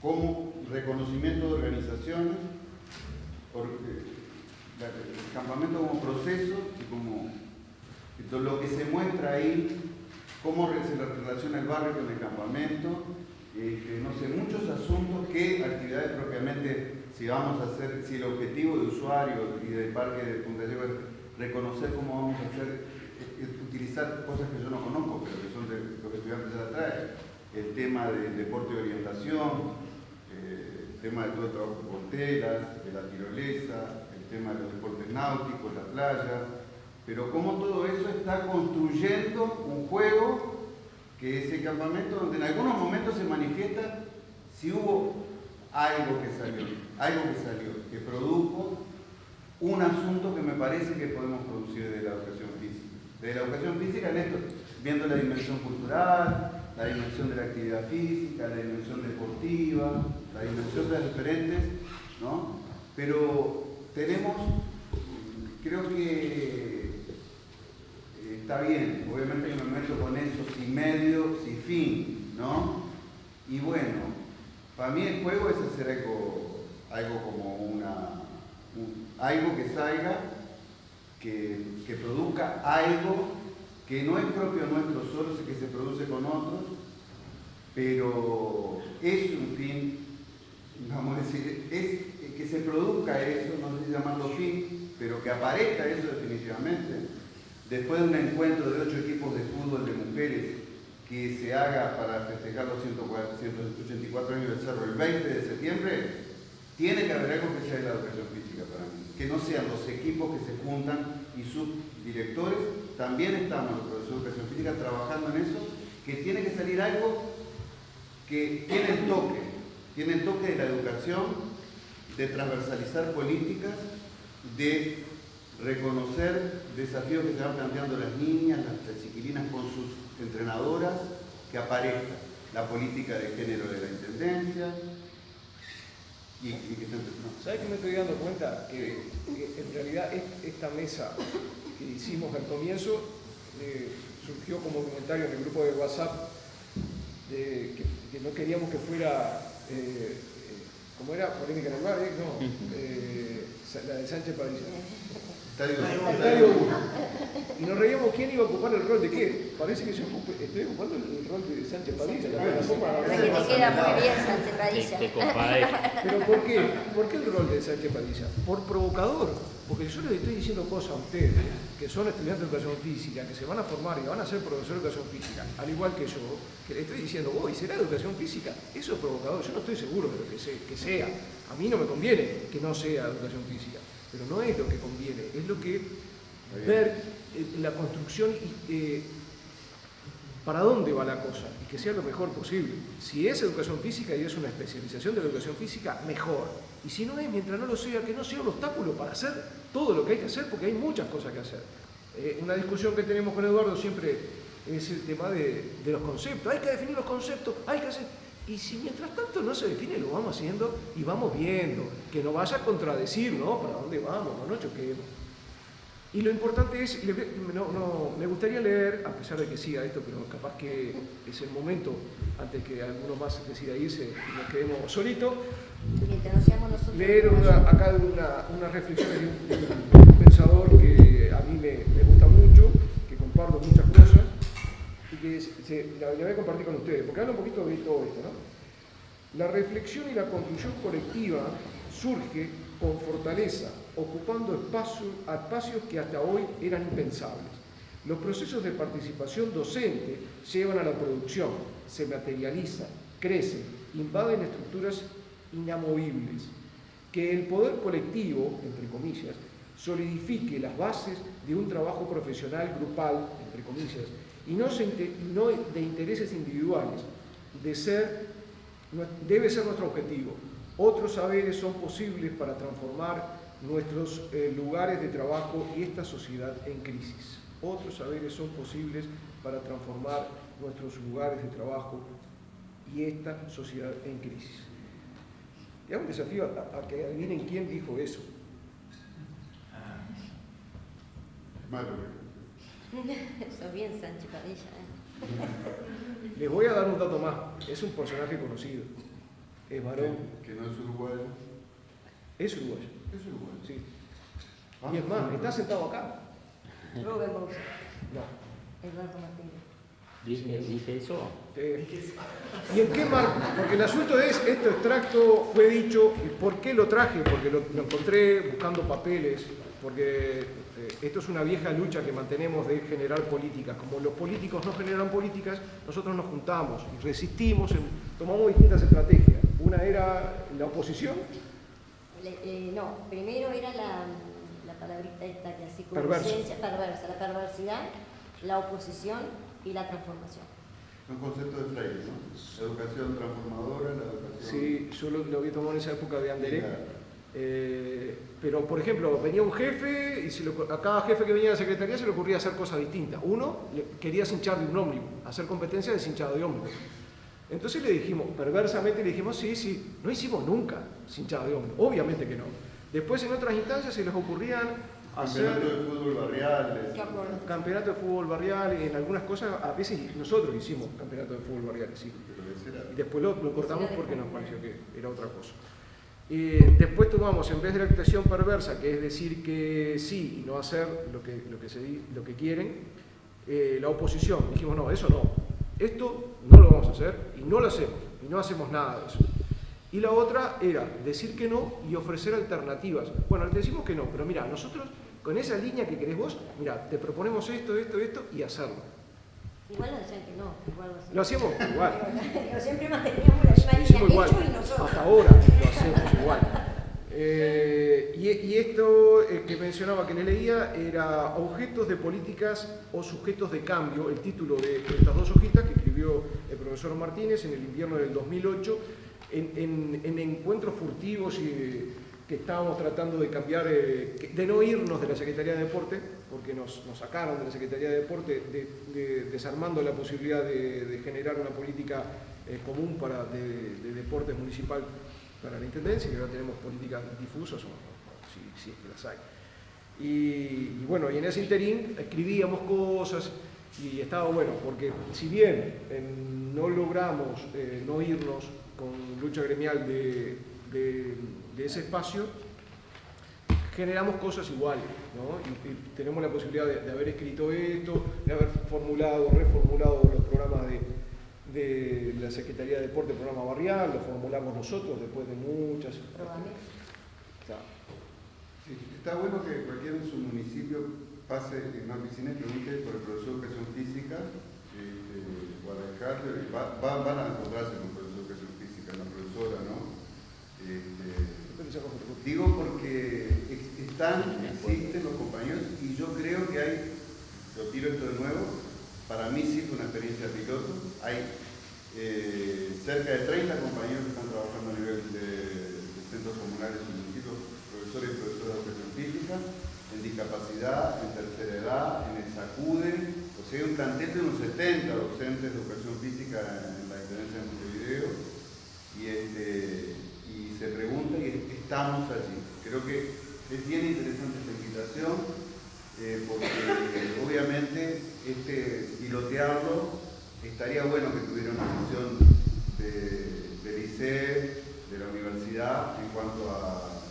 [SPEAKER 1] como reconocimiento de organizaciones, el campamento como proceso y como lo que se muestra ahí, cómo se relaciona el barrio con el campamento, eh, no sé, muchos asuntos, qué actividades propiamente, si vamos a hacer, si el objetivo de usuario y del parque de Punta Lleva reconocer cómo vamos a hacer, eh, eh, utilizar cosas que yo no conozco, pero que El tema del deporte de orientación, eh, el tema de todo el trabajo con telas, de la tirolesa, el tema de los deportes náuticos, la playa, pero cómo todo eso está construyendo un juego que es el campamento donde en algunos momentos se manifiesta si hubo algo que salió, algo que salió, que produjo un asunto que me parece que podemos producir de la educación física. De la educación física en viendo la dimensión cultural, la dimensión de la actividad física, la dimensión deportiva, la dimensión de las diferentes, ¿no? Pero tenemos, creo que eh, está bien, obviamente yo me meto con eso sin medio, sin fin, ¿no? Y bueno, para mí el juego es hacer algo, algo como una algo que salga, que, produzca algo que no es propio nuestro solo, que se produce con otros, pero es un fin, vamos a decir, es que se produzca eso, no sé si llamarlo fin, pero que aparezca eso definitivamente. Después de un encuentro de ocho equipos de fútbol de mujeres que se haga para festejar los 184 años del cerro el 20 de septiembre, tiene que haber algo que sea de la educación física para mí que no sean los equipos que se juntan y sus directores, también estamos los profesores de educación física trabajando en eso, que tiene que salir algo que tiene el toque, tiene el toque de la educación, de transversalizar políticas, de reconocer desafíos que se van planteando las niñas, las, chiquilinas con sus entrenadoras, que aparezca la política de género de la Intendencia,
[SPEAKER 3] ¿Sabes que me estoy dando cuenta? Que, en realidad esta mesa que hicimos al comienzo eh, surgió como comentario en el grupo de WhatsApp de que, no queríamos que fuera, eh, eh ¿cómo era? Polémica en el bar, no, eh, la de Sánchez Padilla. Estadio 1. Y nos reíamos quién iba a ocupar el rol de qué. Parece que yo estoy ocupando el rol de Sánchez Padilla. La
[SPEAKER 4] que te queda muy bien Sánchez Padilla.
[SPEAKER 3] Pero ¿por qué? ¿Por qué el rol de Sánchez Padilla? Por provocador. Porque yo les estoy diciendo cosas a ustedes, que son estudiantes de educación física, que se van a formar y van a ser profesores de educación física, al igual que yo, que les estoy diciendo, hoy ¿será educación física? Eso es provocador. Yo no estoy seguro de lo que, que sea. A mí no me conviene que no sea educación física pero no es lo que conviene, es lo que ver eh, la construcción eh, para dónde va la cosa y que sea lo mejor posible. Si es educación física y es una especialización de la educación física, mejor. Y si no es, mientras no lo sea, que no sea un obstáculo para hacer todo lo que hay que hacer, porque hay muchas cosas que hacer. Eh, una discusión que tenemos con Eduardo siempre es el tema de, de, los conceptos. Hay que definir los conceptos, hay que hacer... Y si mientras tanto no se define, lo vamos haciendo y vamos viendo, que no vaya a contradecir, ¿no? ¿Para dónde vamos? No nos choquemos. Y lo importante es, no, me gustaría leer, a pesar de que siga esto, pero capaz que es el momento, antes que alguno más decida irse y nos quedemos solitos, leer acá una, una reflexión de un, pensador que a mí me, gusta mucho, que comparto muchas cosas, y que se, la, voy a compartir con ustedes, porque habla un poquito de todo esto. ¿no? La reflexión y la construcción colectiva surge con fortaleza, ocupando espacios, espacios que hasta hoy eran impensables. Los procesos de participación docente llevan a la producción, se materializan, crecen, invaden estructuras inamovibles. Que el poder colectivo, entre comillas, solidifique las bases de un trabajo profesional grupal, entre comillas, y no, no de intereses individuales, de ser, debe ser nuestro objetivo. Otros saberes son posibles para transformar nuestros eh, lugares de trabajo y esta sociedad en crisis. Otros saberes son posibles para transformar nuestros lugares de trabajo y esta sociedad en crisis. Y hago un desafío a, que adivinen quién dijo eso.
[SPEAKER 4] Eso bien, Sánchez Padilla. ¿eh?
[SPEAKER 3] Les voy a dar un dato más. Es un personaje conocido. Es varón.
[SPEAKER 1] Que, no es uruguayo.
[SPEAKER 3] Es uruguayo.
[SPEAKER 1] Es uruguayo.
[SPEAKER 3] Sí. Ah, y es más, está sentado acá.
[SPEAKER 4] Robert No.
[SPEAKER 2] Eduardo Martínez. ¿Dije, eso?
[SPEAKER 3] ¿Y en qué marco? Porque el asunto es, este extracto fue dicho, ¿por qué lo traje? Porque lo, encontré buscando papeles, porque eh, esto es una vieja lucha que mantenemos de generar políticas. Como los políticos no generan políticas, nosotros nos juntamos y resistimos, tomamos distintas estrategias. Una era la oposición.
[SPEAKER 4] Eh, no, primero era la, la palabrita esta que así como
[SPEAKER 3] perversa,
[SPEAKER 4] la perversidad, la oposición y la transformación.
[SPEAKER 1] Un concepto de Freire, ¿no? Educación transformadora, la educación...
[SPEAKER 3] Sí, yo lo, lo había tomado en esa época de Anderek. Eh, pero, por ejemplo, venía un jefe y a cada jefe que venía de la Secretaría se le ocurría hacer cosas distintas. Uno quería cinchar de un ómnibus, hacer competencia de cinchado de ómnibus. Entonces le dijimos, perversamente le dijimos, sí, sí, no hicimos nunca cinchado de ómnibus, obviamente que no. Después en otras instancias se les ocurrían
[SPEAKER 1] Campeonato de fútbol barrial.
[SPEAKER 3] Campeonato de fútbol barrial, en algunas cosas, a veces nosotros hicimos campeonato de fútbol barrial, sí. Y después lo, cortamos porque nos pareció que era otra cosa. después tomamos, en vez de la actuación perversa, que es decir que sí y no hacer lo que, lo que, se, lo que quieren, eh, la oposición. Dijimos, no, eso no. Esto no lo vamos a hacer y no lo hacemos. Y no hacemos nada de eso. Y la otra era decir que no y ofrecer alternativas. Bueno, le decimos que no, pero mira, nosotros con esa línea que querés vos, mira, te proponemos esto, esto, esto y hacerlo.
[SPEAKER 4] Igual lo decían que no, igual
[SPEAKER 3] lo hacíamos igual.
[SPEAKER 4] Pero siempre manteníamos la misma línea
[SPEAKER 3] igual.
[SPEAKER 4] y nosotros.
[SPEAKER 3] Hasta ahora lo hacemos igual. Eh, y, esto eh, que mencionaba, que le leía, era Objetos de políticas o sujetos de cambio, el título de, estas dos hojitas que escribió el profesor Martínez en el invierno del 2008, en, en encuentros furtivos que estábamos tratando de cambiar, eh, de no irnos de la Secretaría de Deporte, porque nos, sacaron de la Secretaría de Deporte, desarmando la posibilidad de, generar una política común para, de, deportes municipal para la Intendencia, que ahora tenemos políticas difusas, o, si, es que las hay. Y, bueno, y en ese interín escribíamos cosas y estaba bueno, porque si bien no logramos eh, no irnos con lucha gremial de de ese espacio, generamos cosas iguales, ¿no? y, tenemos la posibilidad de, haber escrito esto, de haber formulado, reformulado los programas de, de la Secretaría de Deporte, programa barrial, lo formulamos nosotros después de muchas...
[SPEAKER 1] Está, bueno que cualquier en su municipio pase en una oficina y pregunte por el profesor de educación física, eh, eh, va, van a encontrarse con el profesor de educación física, la profesora, ¿no? Este, Digo porque están, existen los compañeros y yo creo que hay, lo tiro esto de nuevo, para mí sí fue una experiencia piloto, hay eh, cerca de 30 compañeros que están trabajando a nivel de, centros comunales y municipios, profesores y profesoras de educación física, en discapacidad, en tercera edad, en el SACUDE, o sea, hay un plantel de unos 70 docentes de educación física en la Intendencia de Montevideo, y, este, y se pregunta y estamos allí. Creo que es bien interesante esta invitación eh, porque obviamente este pilotearlo estaría bueno que tuviera una visión de, del ICE, de la universidad en cuanto a,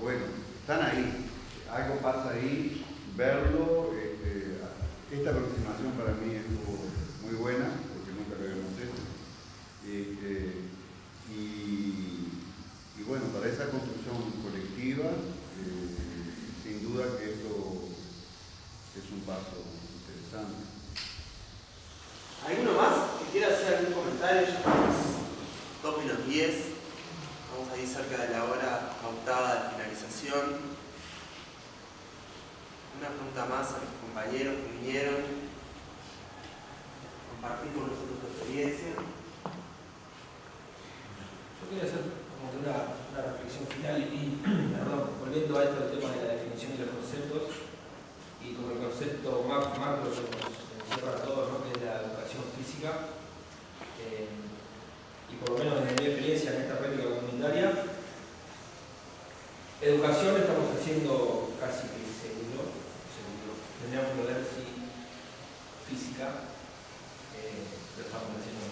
[SPEAKER 1] bueno, están ahí, algo pasa ahí, verlo, este, esta aproximación para mí estuvo muy buena, porque nunca lo habíamos hecho. Este, y, bueno, para esa construcción colectiva, eh, sin duda que esto es un paso interesante.
[SPEAKER 5] ¿Alguno más que quiera hacer algún comentario? Ya estamos 2 menos 10. Vamos ahí cerca de la hora pautada de finalización. Una pregunta más a los compañeros que vinieron. Compartir con nosotros su experiencia.
[SPEAKER 9] Yo quería hacer como que una, una reflexión final y, perdón, volviendo a esto del tema de la definición de los conceptos y como el concepto macro que nos para todos, ¿no? que es la educación física. Eh, y por lo menos desde mi experiencia en esta práctica comunitaria, educación estamos haciendo casi que seguro, seguro. Tendríamos que ver si física eh, lo estamos haciendo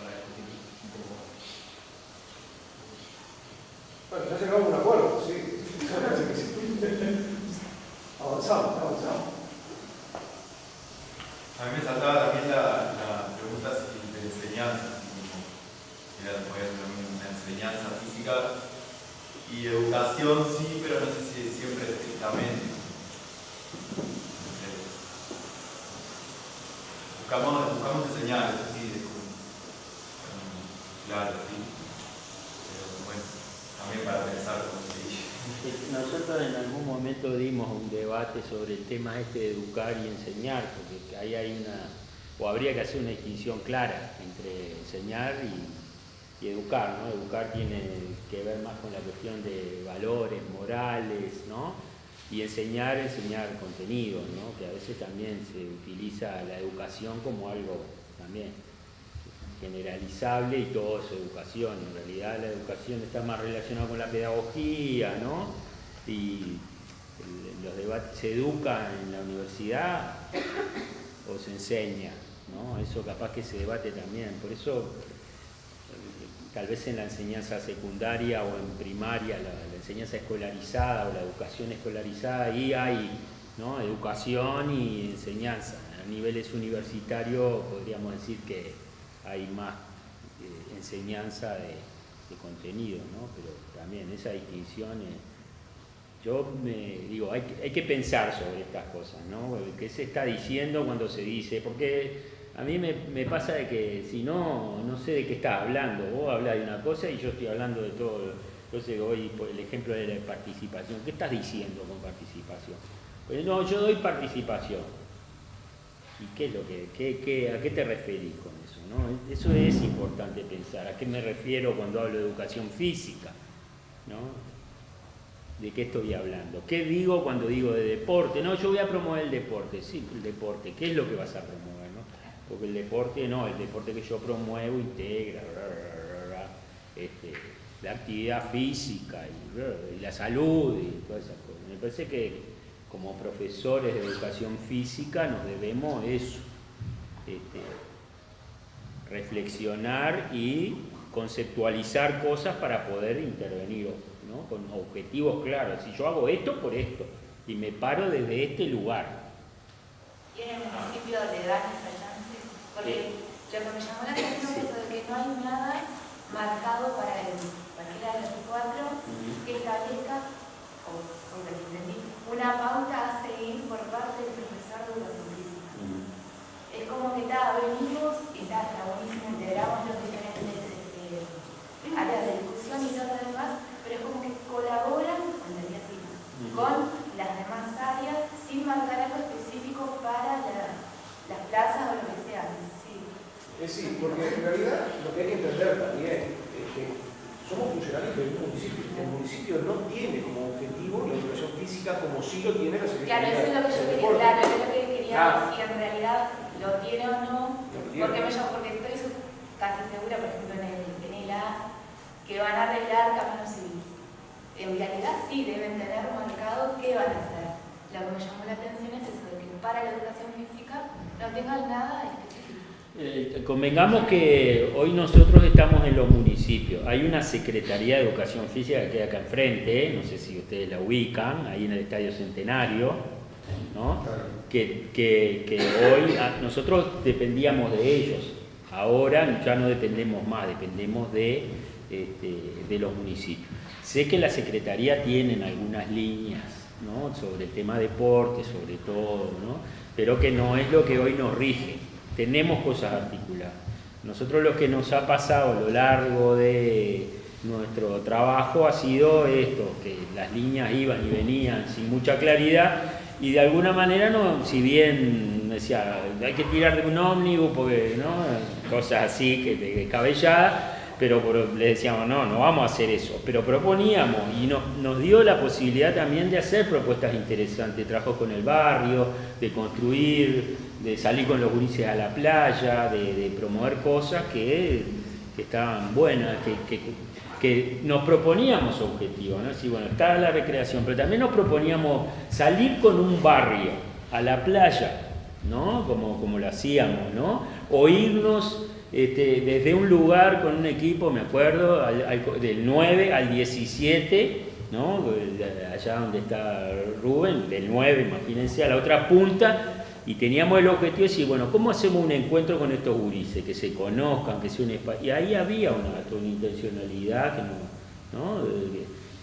[SPEAKER 9] para discutir un poco más.
[SPEAKER 11] Bueno, ya llegamos a un acuerdo, sí. avanzamos, avanzamos.
[SPEAKER 6] A mí me saltaba también la, la pregunta de enseñanza, era una enseñanza física y educación sí, pero no sé si siempre estrictamente. Buscamos, buscamos enseñar, eso sí, claro, sí. Pero bueno, también para pensar como se dice.
[SPEAKER 2] Nosotros en algún momento dimos un debate sobre el tema este de educar y enseñar, porque ahí hay una, o habría que hacer una distinción clara entre enseñar y, educar, ¿no? Educar tiene que ver más con la cuestión de valores, morales, ¿no? Y enseñar, enseñar contenidos, ¿no? Que a veces también se utiliza la educación como algo también generalizable y todo es educación. En realidad la educación está más relacionada con la pedagogía, ¿no? Y los debates, ¿se educa en la universidad o se enseña? ¿no? Eso capaz que se debate también. Por eso, tal vez en la enseñanza secundaria o en primaria, la, enseñanza escolarizada o la educación escolarizada, ahí hay ¿no? educación y enseñanza. A niveles universitarios podríamos decir que hay más eh, enseñanza de, contenido, ¿no? pero también esa distinción, yo me digo, hay, hay, que pensar sobre estas cosas, ¿no? ¿Qué se está diciendo cuando se dice? Porque a mí me, me pasa de que si no, no sé de qué estás hablando, vos hablas de una cosa y yo estoy hablando de todo, entonces hoy por el ejemplo de la participación, ¿qué estás diciendo con participación? Pues no, yo doy participación. ¿Y qué es lo que, qué, qué, a qué te referís con eso es importante pensar. ¿A qué me refiero cuando hablo de educación física? ¿De qué estoy hablando? ¿Qué digo cuando digo de deporte? No, yo voy a promover el deporte. Sí, el deporte. ¿Qué es lo que vas a promover? Porque el deporte no, el deporte que yo promuevo integra este, la actividad física y, la salud y todas esas cosas. Me parece que como profesores de educación física nos debemos eso. Este, reflexionar y conceptualizar cosas para poder intervenir ¿no? con objetivos claros. Si yo hago esto por esto y me paro desde este lugar.
[SPEAKER 12] ¿Y en el municipio le dan esa chance? Porque lo que me llamó la atención es que no hay nada marcado para el cualquiera de los cuatro que establezca, o, una pauta a seguir por parte del profesor de educación es como que está, venimos y está, buenísimo, integramos los diferentes este, áreas de discusión y todo lo demás, pero es como que colaboran, así, con las demás áreas sin marcar algo específico para las plazas o lo que sea. Sí.
[SPEAKER 11] Es sí, porque en realidad lo que hay que entender también es que somos funcionarios del municipio. El municipio no tiene como objetivo la educación física como sí lo tiene la
[SPEAKER 12] Secretaría Claro, eso es lo que yo quería, claro, es lo que quería decir en realidad lo tiene o no, porque, me, porque estoy casi segura, por ejemplo, en el, en el ponía que van a arreglar caminos civiles. En realidad sí deben tener marcado qué van a hacer. Lo que me llamó la atención es eso, que para la educación física no tengan nada específico.
[SPEAKER 2] Eh, convengamos que hoy nosotros estamos en los municipios. Hay una Secretaría de Educación Física que queda acá enfrente, no sé si ustedes la ubican, ahí en el Estadio Centenario, ¿no? que, que, hoy ah, nosotros dependíamos de ellos. Ahora ya no dependemos más, dependemos de, este, de los municipios. Sé que la Secretaría tiene algunas líneas ¿no? sobre el tema deporte, sobre todo, ¿no? pero que no es lo que hoy nos rige. Tenemos cosas articuladas. Nosotros lo que nos ha pasado a lo largo de nuestro trabajo ha sido esto, que las líneas iban y venían sin mucha claridad y de alguna manera, no, si bien decía, hay que tirar de un ómnibus, porque, ¿no? cosas así, que de cabellada, pero le decíamos, no, no vamos a hacer eso, pero proponíamos y nos, dio la posibilidad también de hacer propuestas interesantes, trabajo con el barrio, de construir, de salir con los gurises a la playa, de, promover cosas que, estaban buenas, que que nos proponíamos objetivos, ¿no? Sí, bueno, está la recreación, pero también nos proponíamos salir con un barrio a la playa, ¿no? Como, como lo hacíamos, ¿no? O irnos este, desde un lugar con un equipo, me acuerdo, del 9 al 17, ¿no? Allá donde está Rubén, del 9, imagínense, a la otra punta, y teníamos el objetivo de decir, bueno, ¿cómo hacemos un encuentro con estos gurises? Que se conozcan, que sea un espacio. Y ahí había una, intencionalidad que no,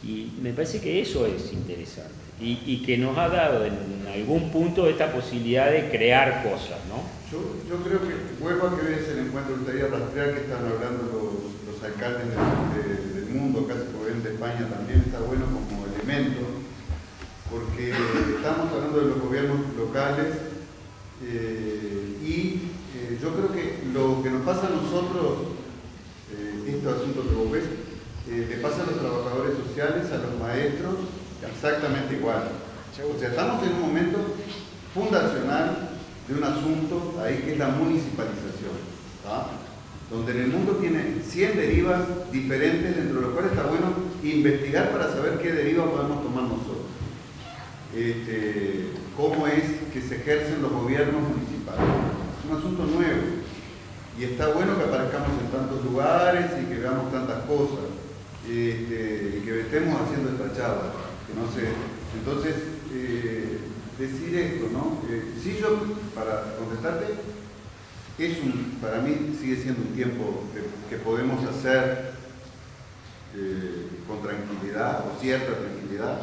[SPEAKER 2] y me parece que eso es interesante. Y, que nos ha dado en algún punto esta posibilidad de crear cosas, ¿no?
[SPEAKER 1] Yo, creo que, vuelvo a que ves el encuentro, gustaría rastrear que están hablando los, alcaldes del mundo, casi por de España también, está bueno como elemento, porque estamos hablando de los gobiernos locales eh, y eh, yo creo que lo que nos pasa a nosotros, eh, este asunto que vos ves, le pasa a los trabajadores sociales, a los maestros, exactamente igual. O sea, estamos en un momento fundacional de un asunto ahí que es la municipalización, donde en el mundo tiene 100 derivas diferentes, dentro de lo cual está bueno investigar para saber qué deriva podemos tomar nosotros. Este, cómo es que se ejercen los gobiernos municipales. Es un asunto nuevo y está bueno que aparezcamos en tantos lugares y que veamos tantas cosas este, y que estemos haciendo esta charla. Entonces, eh, decir esto, ¿no? Eh, sí, yo, para contestarte, es para mí sigue siendo un tiempo que, podemos hacer eh, con tranquilidad o cierta tranquilidad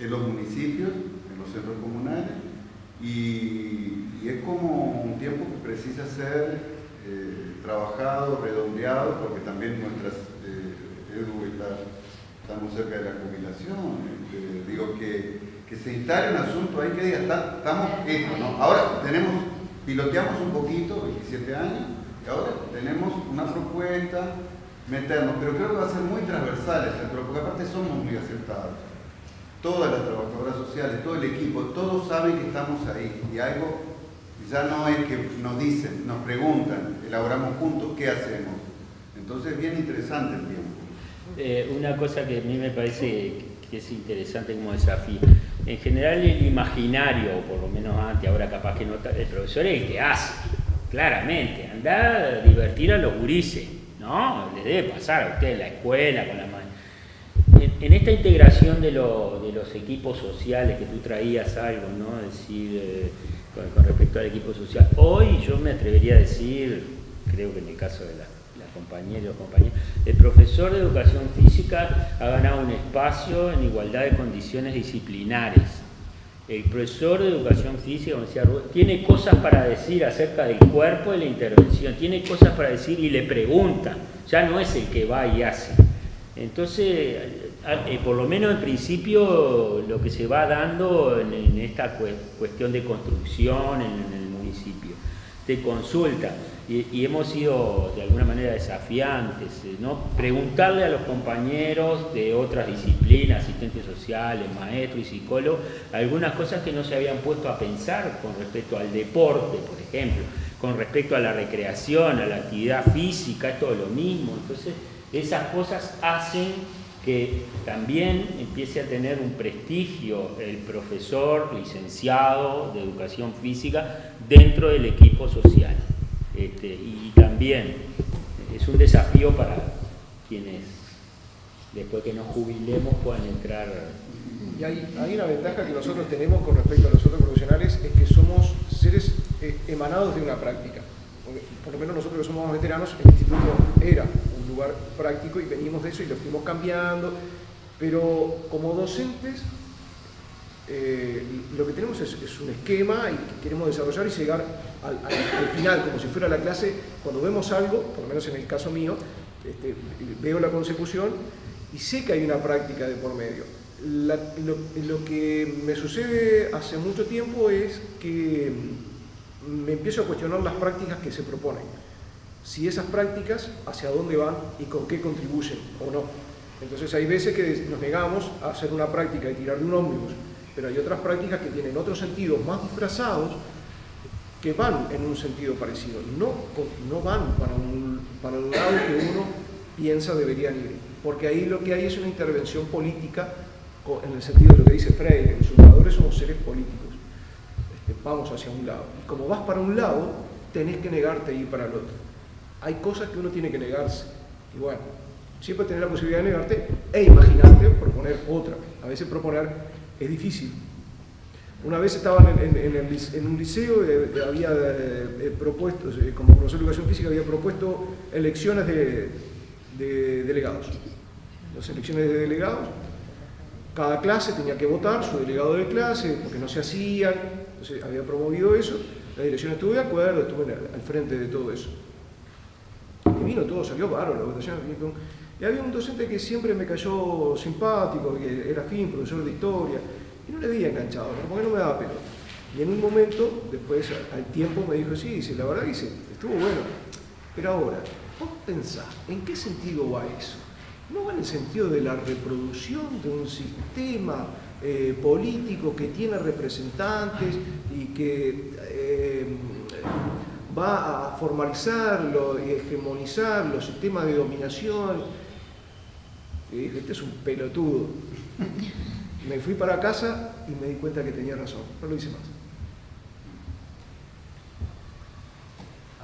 [SPEAKER 1] en los municipios, en los centros comunales, y, es como un tiempo que precisa ser eh, trabajado, redondeado, porque también nuestras, eh, Edu estamos cerca de la jubilación, este, digo que, se instale un asunto ahí que diga, estamos esto, ¿no? Ahora tenemos, piloteamos un poquito, 27 años, y ahora tenemos una propuesta, meternos, pero creo que va a ser muy transversal, porque aparte somos muy acertados todas las trabajadoras sociales, todo el equipo, todos saben que estamos ahí y algo ya no es que nos dicen, nos preguntan, elaboramos juntos, ¿qué hacemos? Entonces es bien interesante el tiempo.
[SPEAKER 2] Eh, una cosa que a mí me parece que es interesante como desafío, en general el imaginario, por lo menos antes, ahora capaz que no, el profesor es el que hace, claramente, anda a divertir a los gurises, ¿no? Le debe pasar a usted la escuela, con la en esta integración de, los equipos sociales que tú traías algo, ¿no? decir, eh, con, respecto al equipo social, hoy yo me atrevería a decir, creo que en el caso de la, compañera y los compañeros, el profesor de educación física ha ganado un espacio en igualdad de condiciones disciplinares. El profesor de educación física, como decía Rubén, tiene cosas para decir acerca del cuerpo de la intervención, tiene cosas para decir y le pregunta, ya no es el que va y hace. Entonces, eh, por lo menos en principio, lo que se va dando en, esta cuestión de construcción en, el municipio, de consulta. y, hemos sido de alguna manera desafiantes, eh, ¿no? preguntarle a los compañeros de otras disciplinas, asistentes sociales, maestros y psicólogos, algunas cosas que no se habían puesto a pensar con respecto al deporte, por ejemplo, con respecto a la recreación, a la actividad física, es todo lo mismo. Entonces, esas cosas hacen que también empiece a tener un prestigio el profesor licenciado de educación física dentro del equipo social. Este, y también es un desafío para quienes después que nos jubilemos puedan entrar.
[SPEAKER 3] Y hay, una ventaja que nosotros tenemos con respecto a los otros profesionales, es que somos seres eh, emanados de una práctica. Por lo menos nosotros que somos veteranos, el instituto era lugar práctico y venimos de eso y lo fuimos cambiando, pero como docentes eh, lo que tenemos es, un esquema y queremos desarrollar y llegar al, final, como si fuera la clase, cuando vemos algo, por lo menos en el caso mío, este, veo la consecución y sé que hay una práctica de por medio. lo, que me sucede hace mucho tiempo es que me empiezo a cuestionar las prácticas que se proponen. Si esas prácticas, hacia dónde van y con qué contribuyen o no. Entonces hay veces que nos negamos a hacer una práctica de tirar de un ómnibus pero hay otras prácticas que tienen otros sentidos más disfrazados que van en un sentido parecido, no, no van para, un, para el lado que uno piensa deberían ir, porque ahí lo que hay es una intervención política en el sentido de lo que dice Freire, los educadores somos seres políticos, este, vamos hacia un lado. Y como vas para un lado, tenés que negarte a ir para el otro. Hay cosas que uno tiene que negarse. Y bueno, siempre tener la posibilidad de negarte e imaginarte proponer otra. A veces proponer es difícil. Una vez estaba en, un liceo, eh, había eh, propuesto, eh, como profesor de educación física, había propuesto elecciones de, delegados. Las elecciones de delegados, cada clase tenía que votar su delegado de clase, porque no se hacían, entonces había promovido eso, la dirección estuvo de acuerdo, estuve al frente de todo eso. Vino todo, salió bárbaro la votación. Y había un docente que siempre me cayó simpático, que era fin, profesor de historia, y no le había enganchado, porque no me daba pelo. Y en un momento, después al tiempo, me dijo, sí, dice, la verdad que estuvo bueno. Pero ahora, vos pensás, ¿en qué sentido va eso? ¿No va en el sentido de la reproducción de un sistema eh, político que tiene representantes y que eh, va a formalizarlo y hegemonizar los sistemas de dominación y dije, este es un pelotudo. Me fui para casa y me di cuenta que tenía razón. No lo hice más.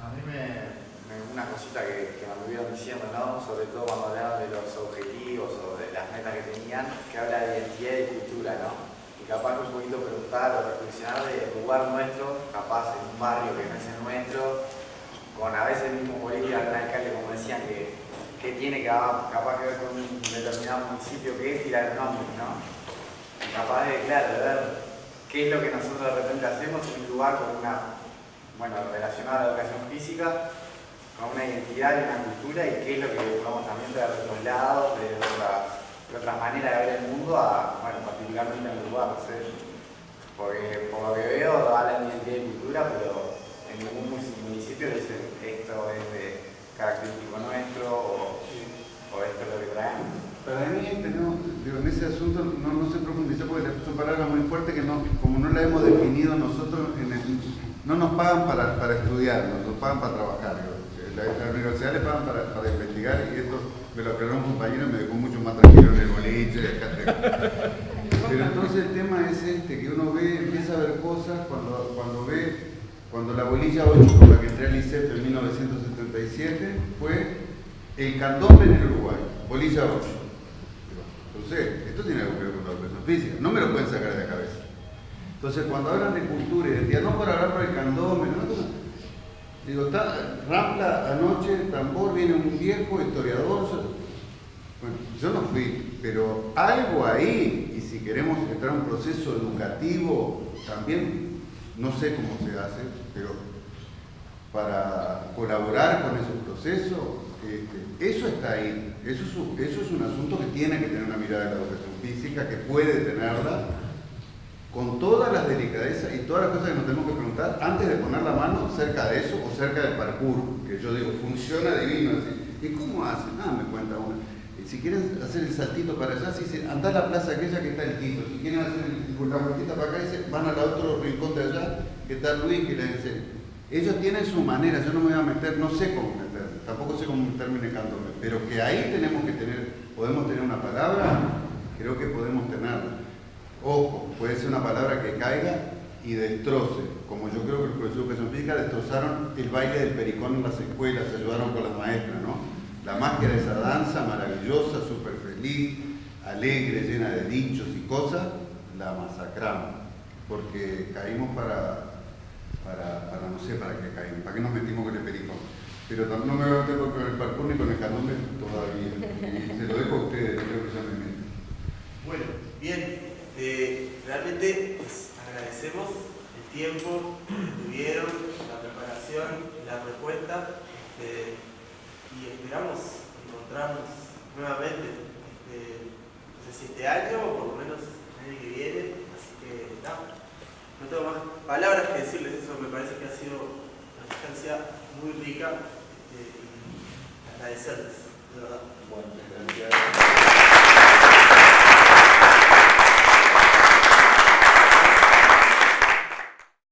[SPEAKER 13] A mí me, una cosita que, me olvidaron diciendo, ¿no? sobre todo cuando hablaban de los objetivos o de las metas que tenían, que habla de identidad y cultura, ¿no? Y capaz un poquito preguntar o reflexionar del lugar nuestro, capaz en un barrio que no es el nuestro, con a veces el mismo político, algún alcalde, como decían, que que tiene capaz que ver con un determinado municipio que es tirar nombre, ¿no? Capaz de, claro, ver qué es lo que nosotros de repente hacemos en un lugar con una, bueno, relacionado a la educación física, con una identidad y una cultura y qué es lo que buscamos también de otros lados, de otras, de otras maneras de ver el mundo, a, bueno, particularmente en lugar, ¿no sé? Porque por lo que veo hablan de identidad y cultura, pero en ningún municipio dice esto es de característico nuestro o, esto es lo que traemos.
[SPEAKER 1] Para mí, en ese asunto no, no se profundizó porque son palabras muy fuertes que no, como no la hemos definido nosotros, no nos pagan para, para estudiar, nos pagan para trabajar. La, la universidad le pagan para, para, investigar y esto me lo aclaró un compañero y me dejó mucho más tranquilo en el boliche. Pero entonces el tema es este, que uno ve, empieza a ver cosas cuando, cuando ve, cuando la bolilla 8 con la que entré al ICEF en 1970 fue el candombe en el Uruguay, bolilla 8. Entonces, esto tiene algo que ver con la educación física, no me lo pueden sacar de la cabeza. Entonces, cuando hablan de cultura y de no por hablar por el candombe, no, Digo, está, Rampla anoche, tambor, viene un viejo historiador. Bueno, yo no fui, pero algo ahí, y si queremos entrar en un proceso educativo, también, no sé cómo se hace, pero para colaborar con esos procesos, este, eso está ahí. Eso es, eso es un asunto que tiene que tener una mirada de la educación física, que puede tenerla, con todas las delicadezas y todas las cosas que nos tenemos que preguntar antes de poner la mano cerca de eso o cerca del parkour, que yo digo, funciona divino así. ¿Y cómo hacen? Ah, me cuenta una. Si quieren hacer el saltito para allá, si dicen, anda a la plaza aquella que está el Tito. Si quieren hacer la vueltita para acá, dicen, van al otro rincón de allá, que está Luis, que le dice. Ellos tienen su manera, yo no me voy a meter, no sé cómo meterme, tampoco sé cómo meterme necándome, pero que ahí tenemos que tener, podemos tener una palabra, creo que podemos tenerla. Ojo, puede ser una palabra que caiga y destroce, como yo creo que el profesor de educación física destrozaron el baile del pericón en las escuelas, se ayudaron con las maestras, ¿no? La magia de esa danza maravillosa, súper feliz, alegre, llena de dichos y cosas, la masacramos, porque caímos para, para, para no sé para qué caímos, para qué nos metimos con el pericón. Pero no me voy a meter con el parkour ni con el candombe todavía, y se lo dejo a ustedes, creo que ya me meto.
[SPEAKER 5] Bueno, bien. Eh, realmente pues, agradecemos el tiempo que tuvieron, la preparación, la respuesta este, y esperamos encontrarnos nuevamente, este, este año o por lo menos el año que viene, así que no, no tengo más palabras que decirles, eso me parece que ha sido una instancia muy rica este, y agradecerles, de verdad.
[SPEAKER 1] Bueno, gracias.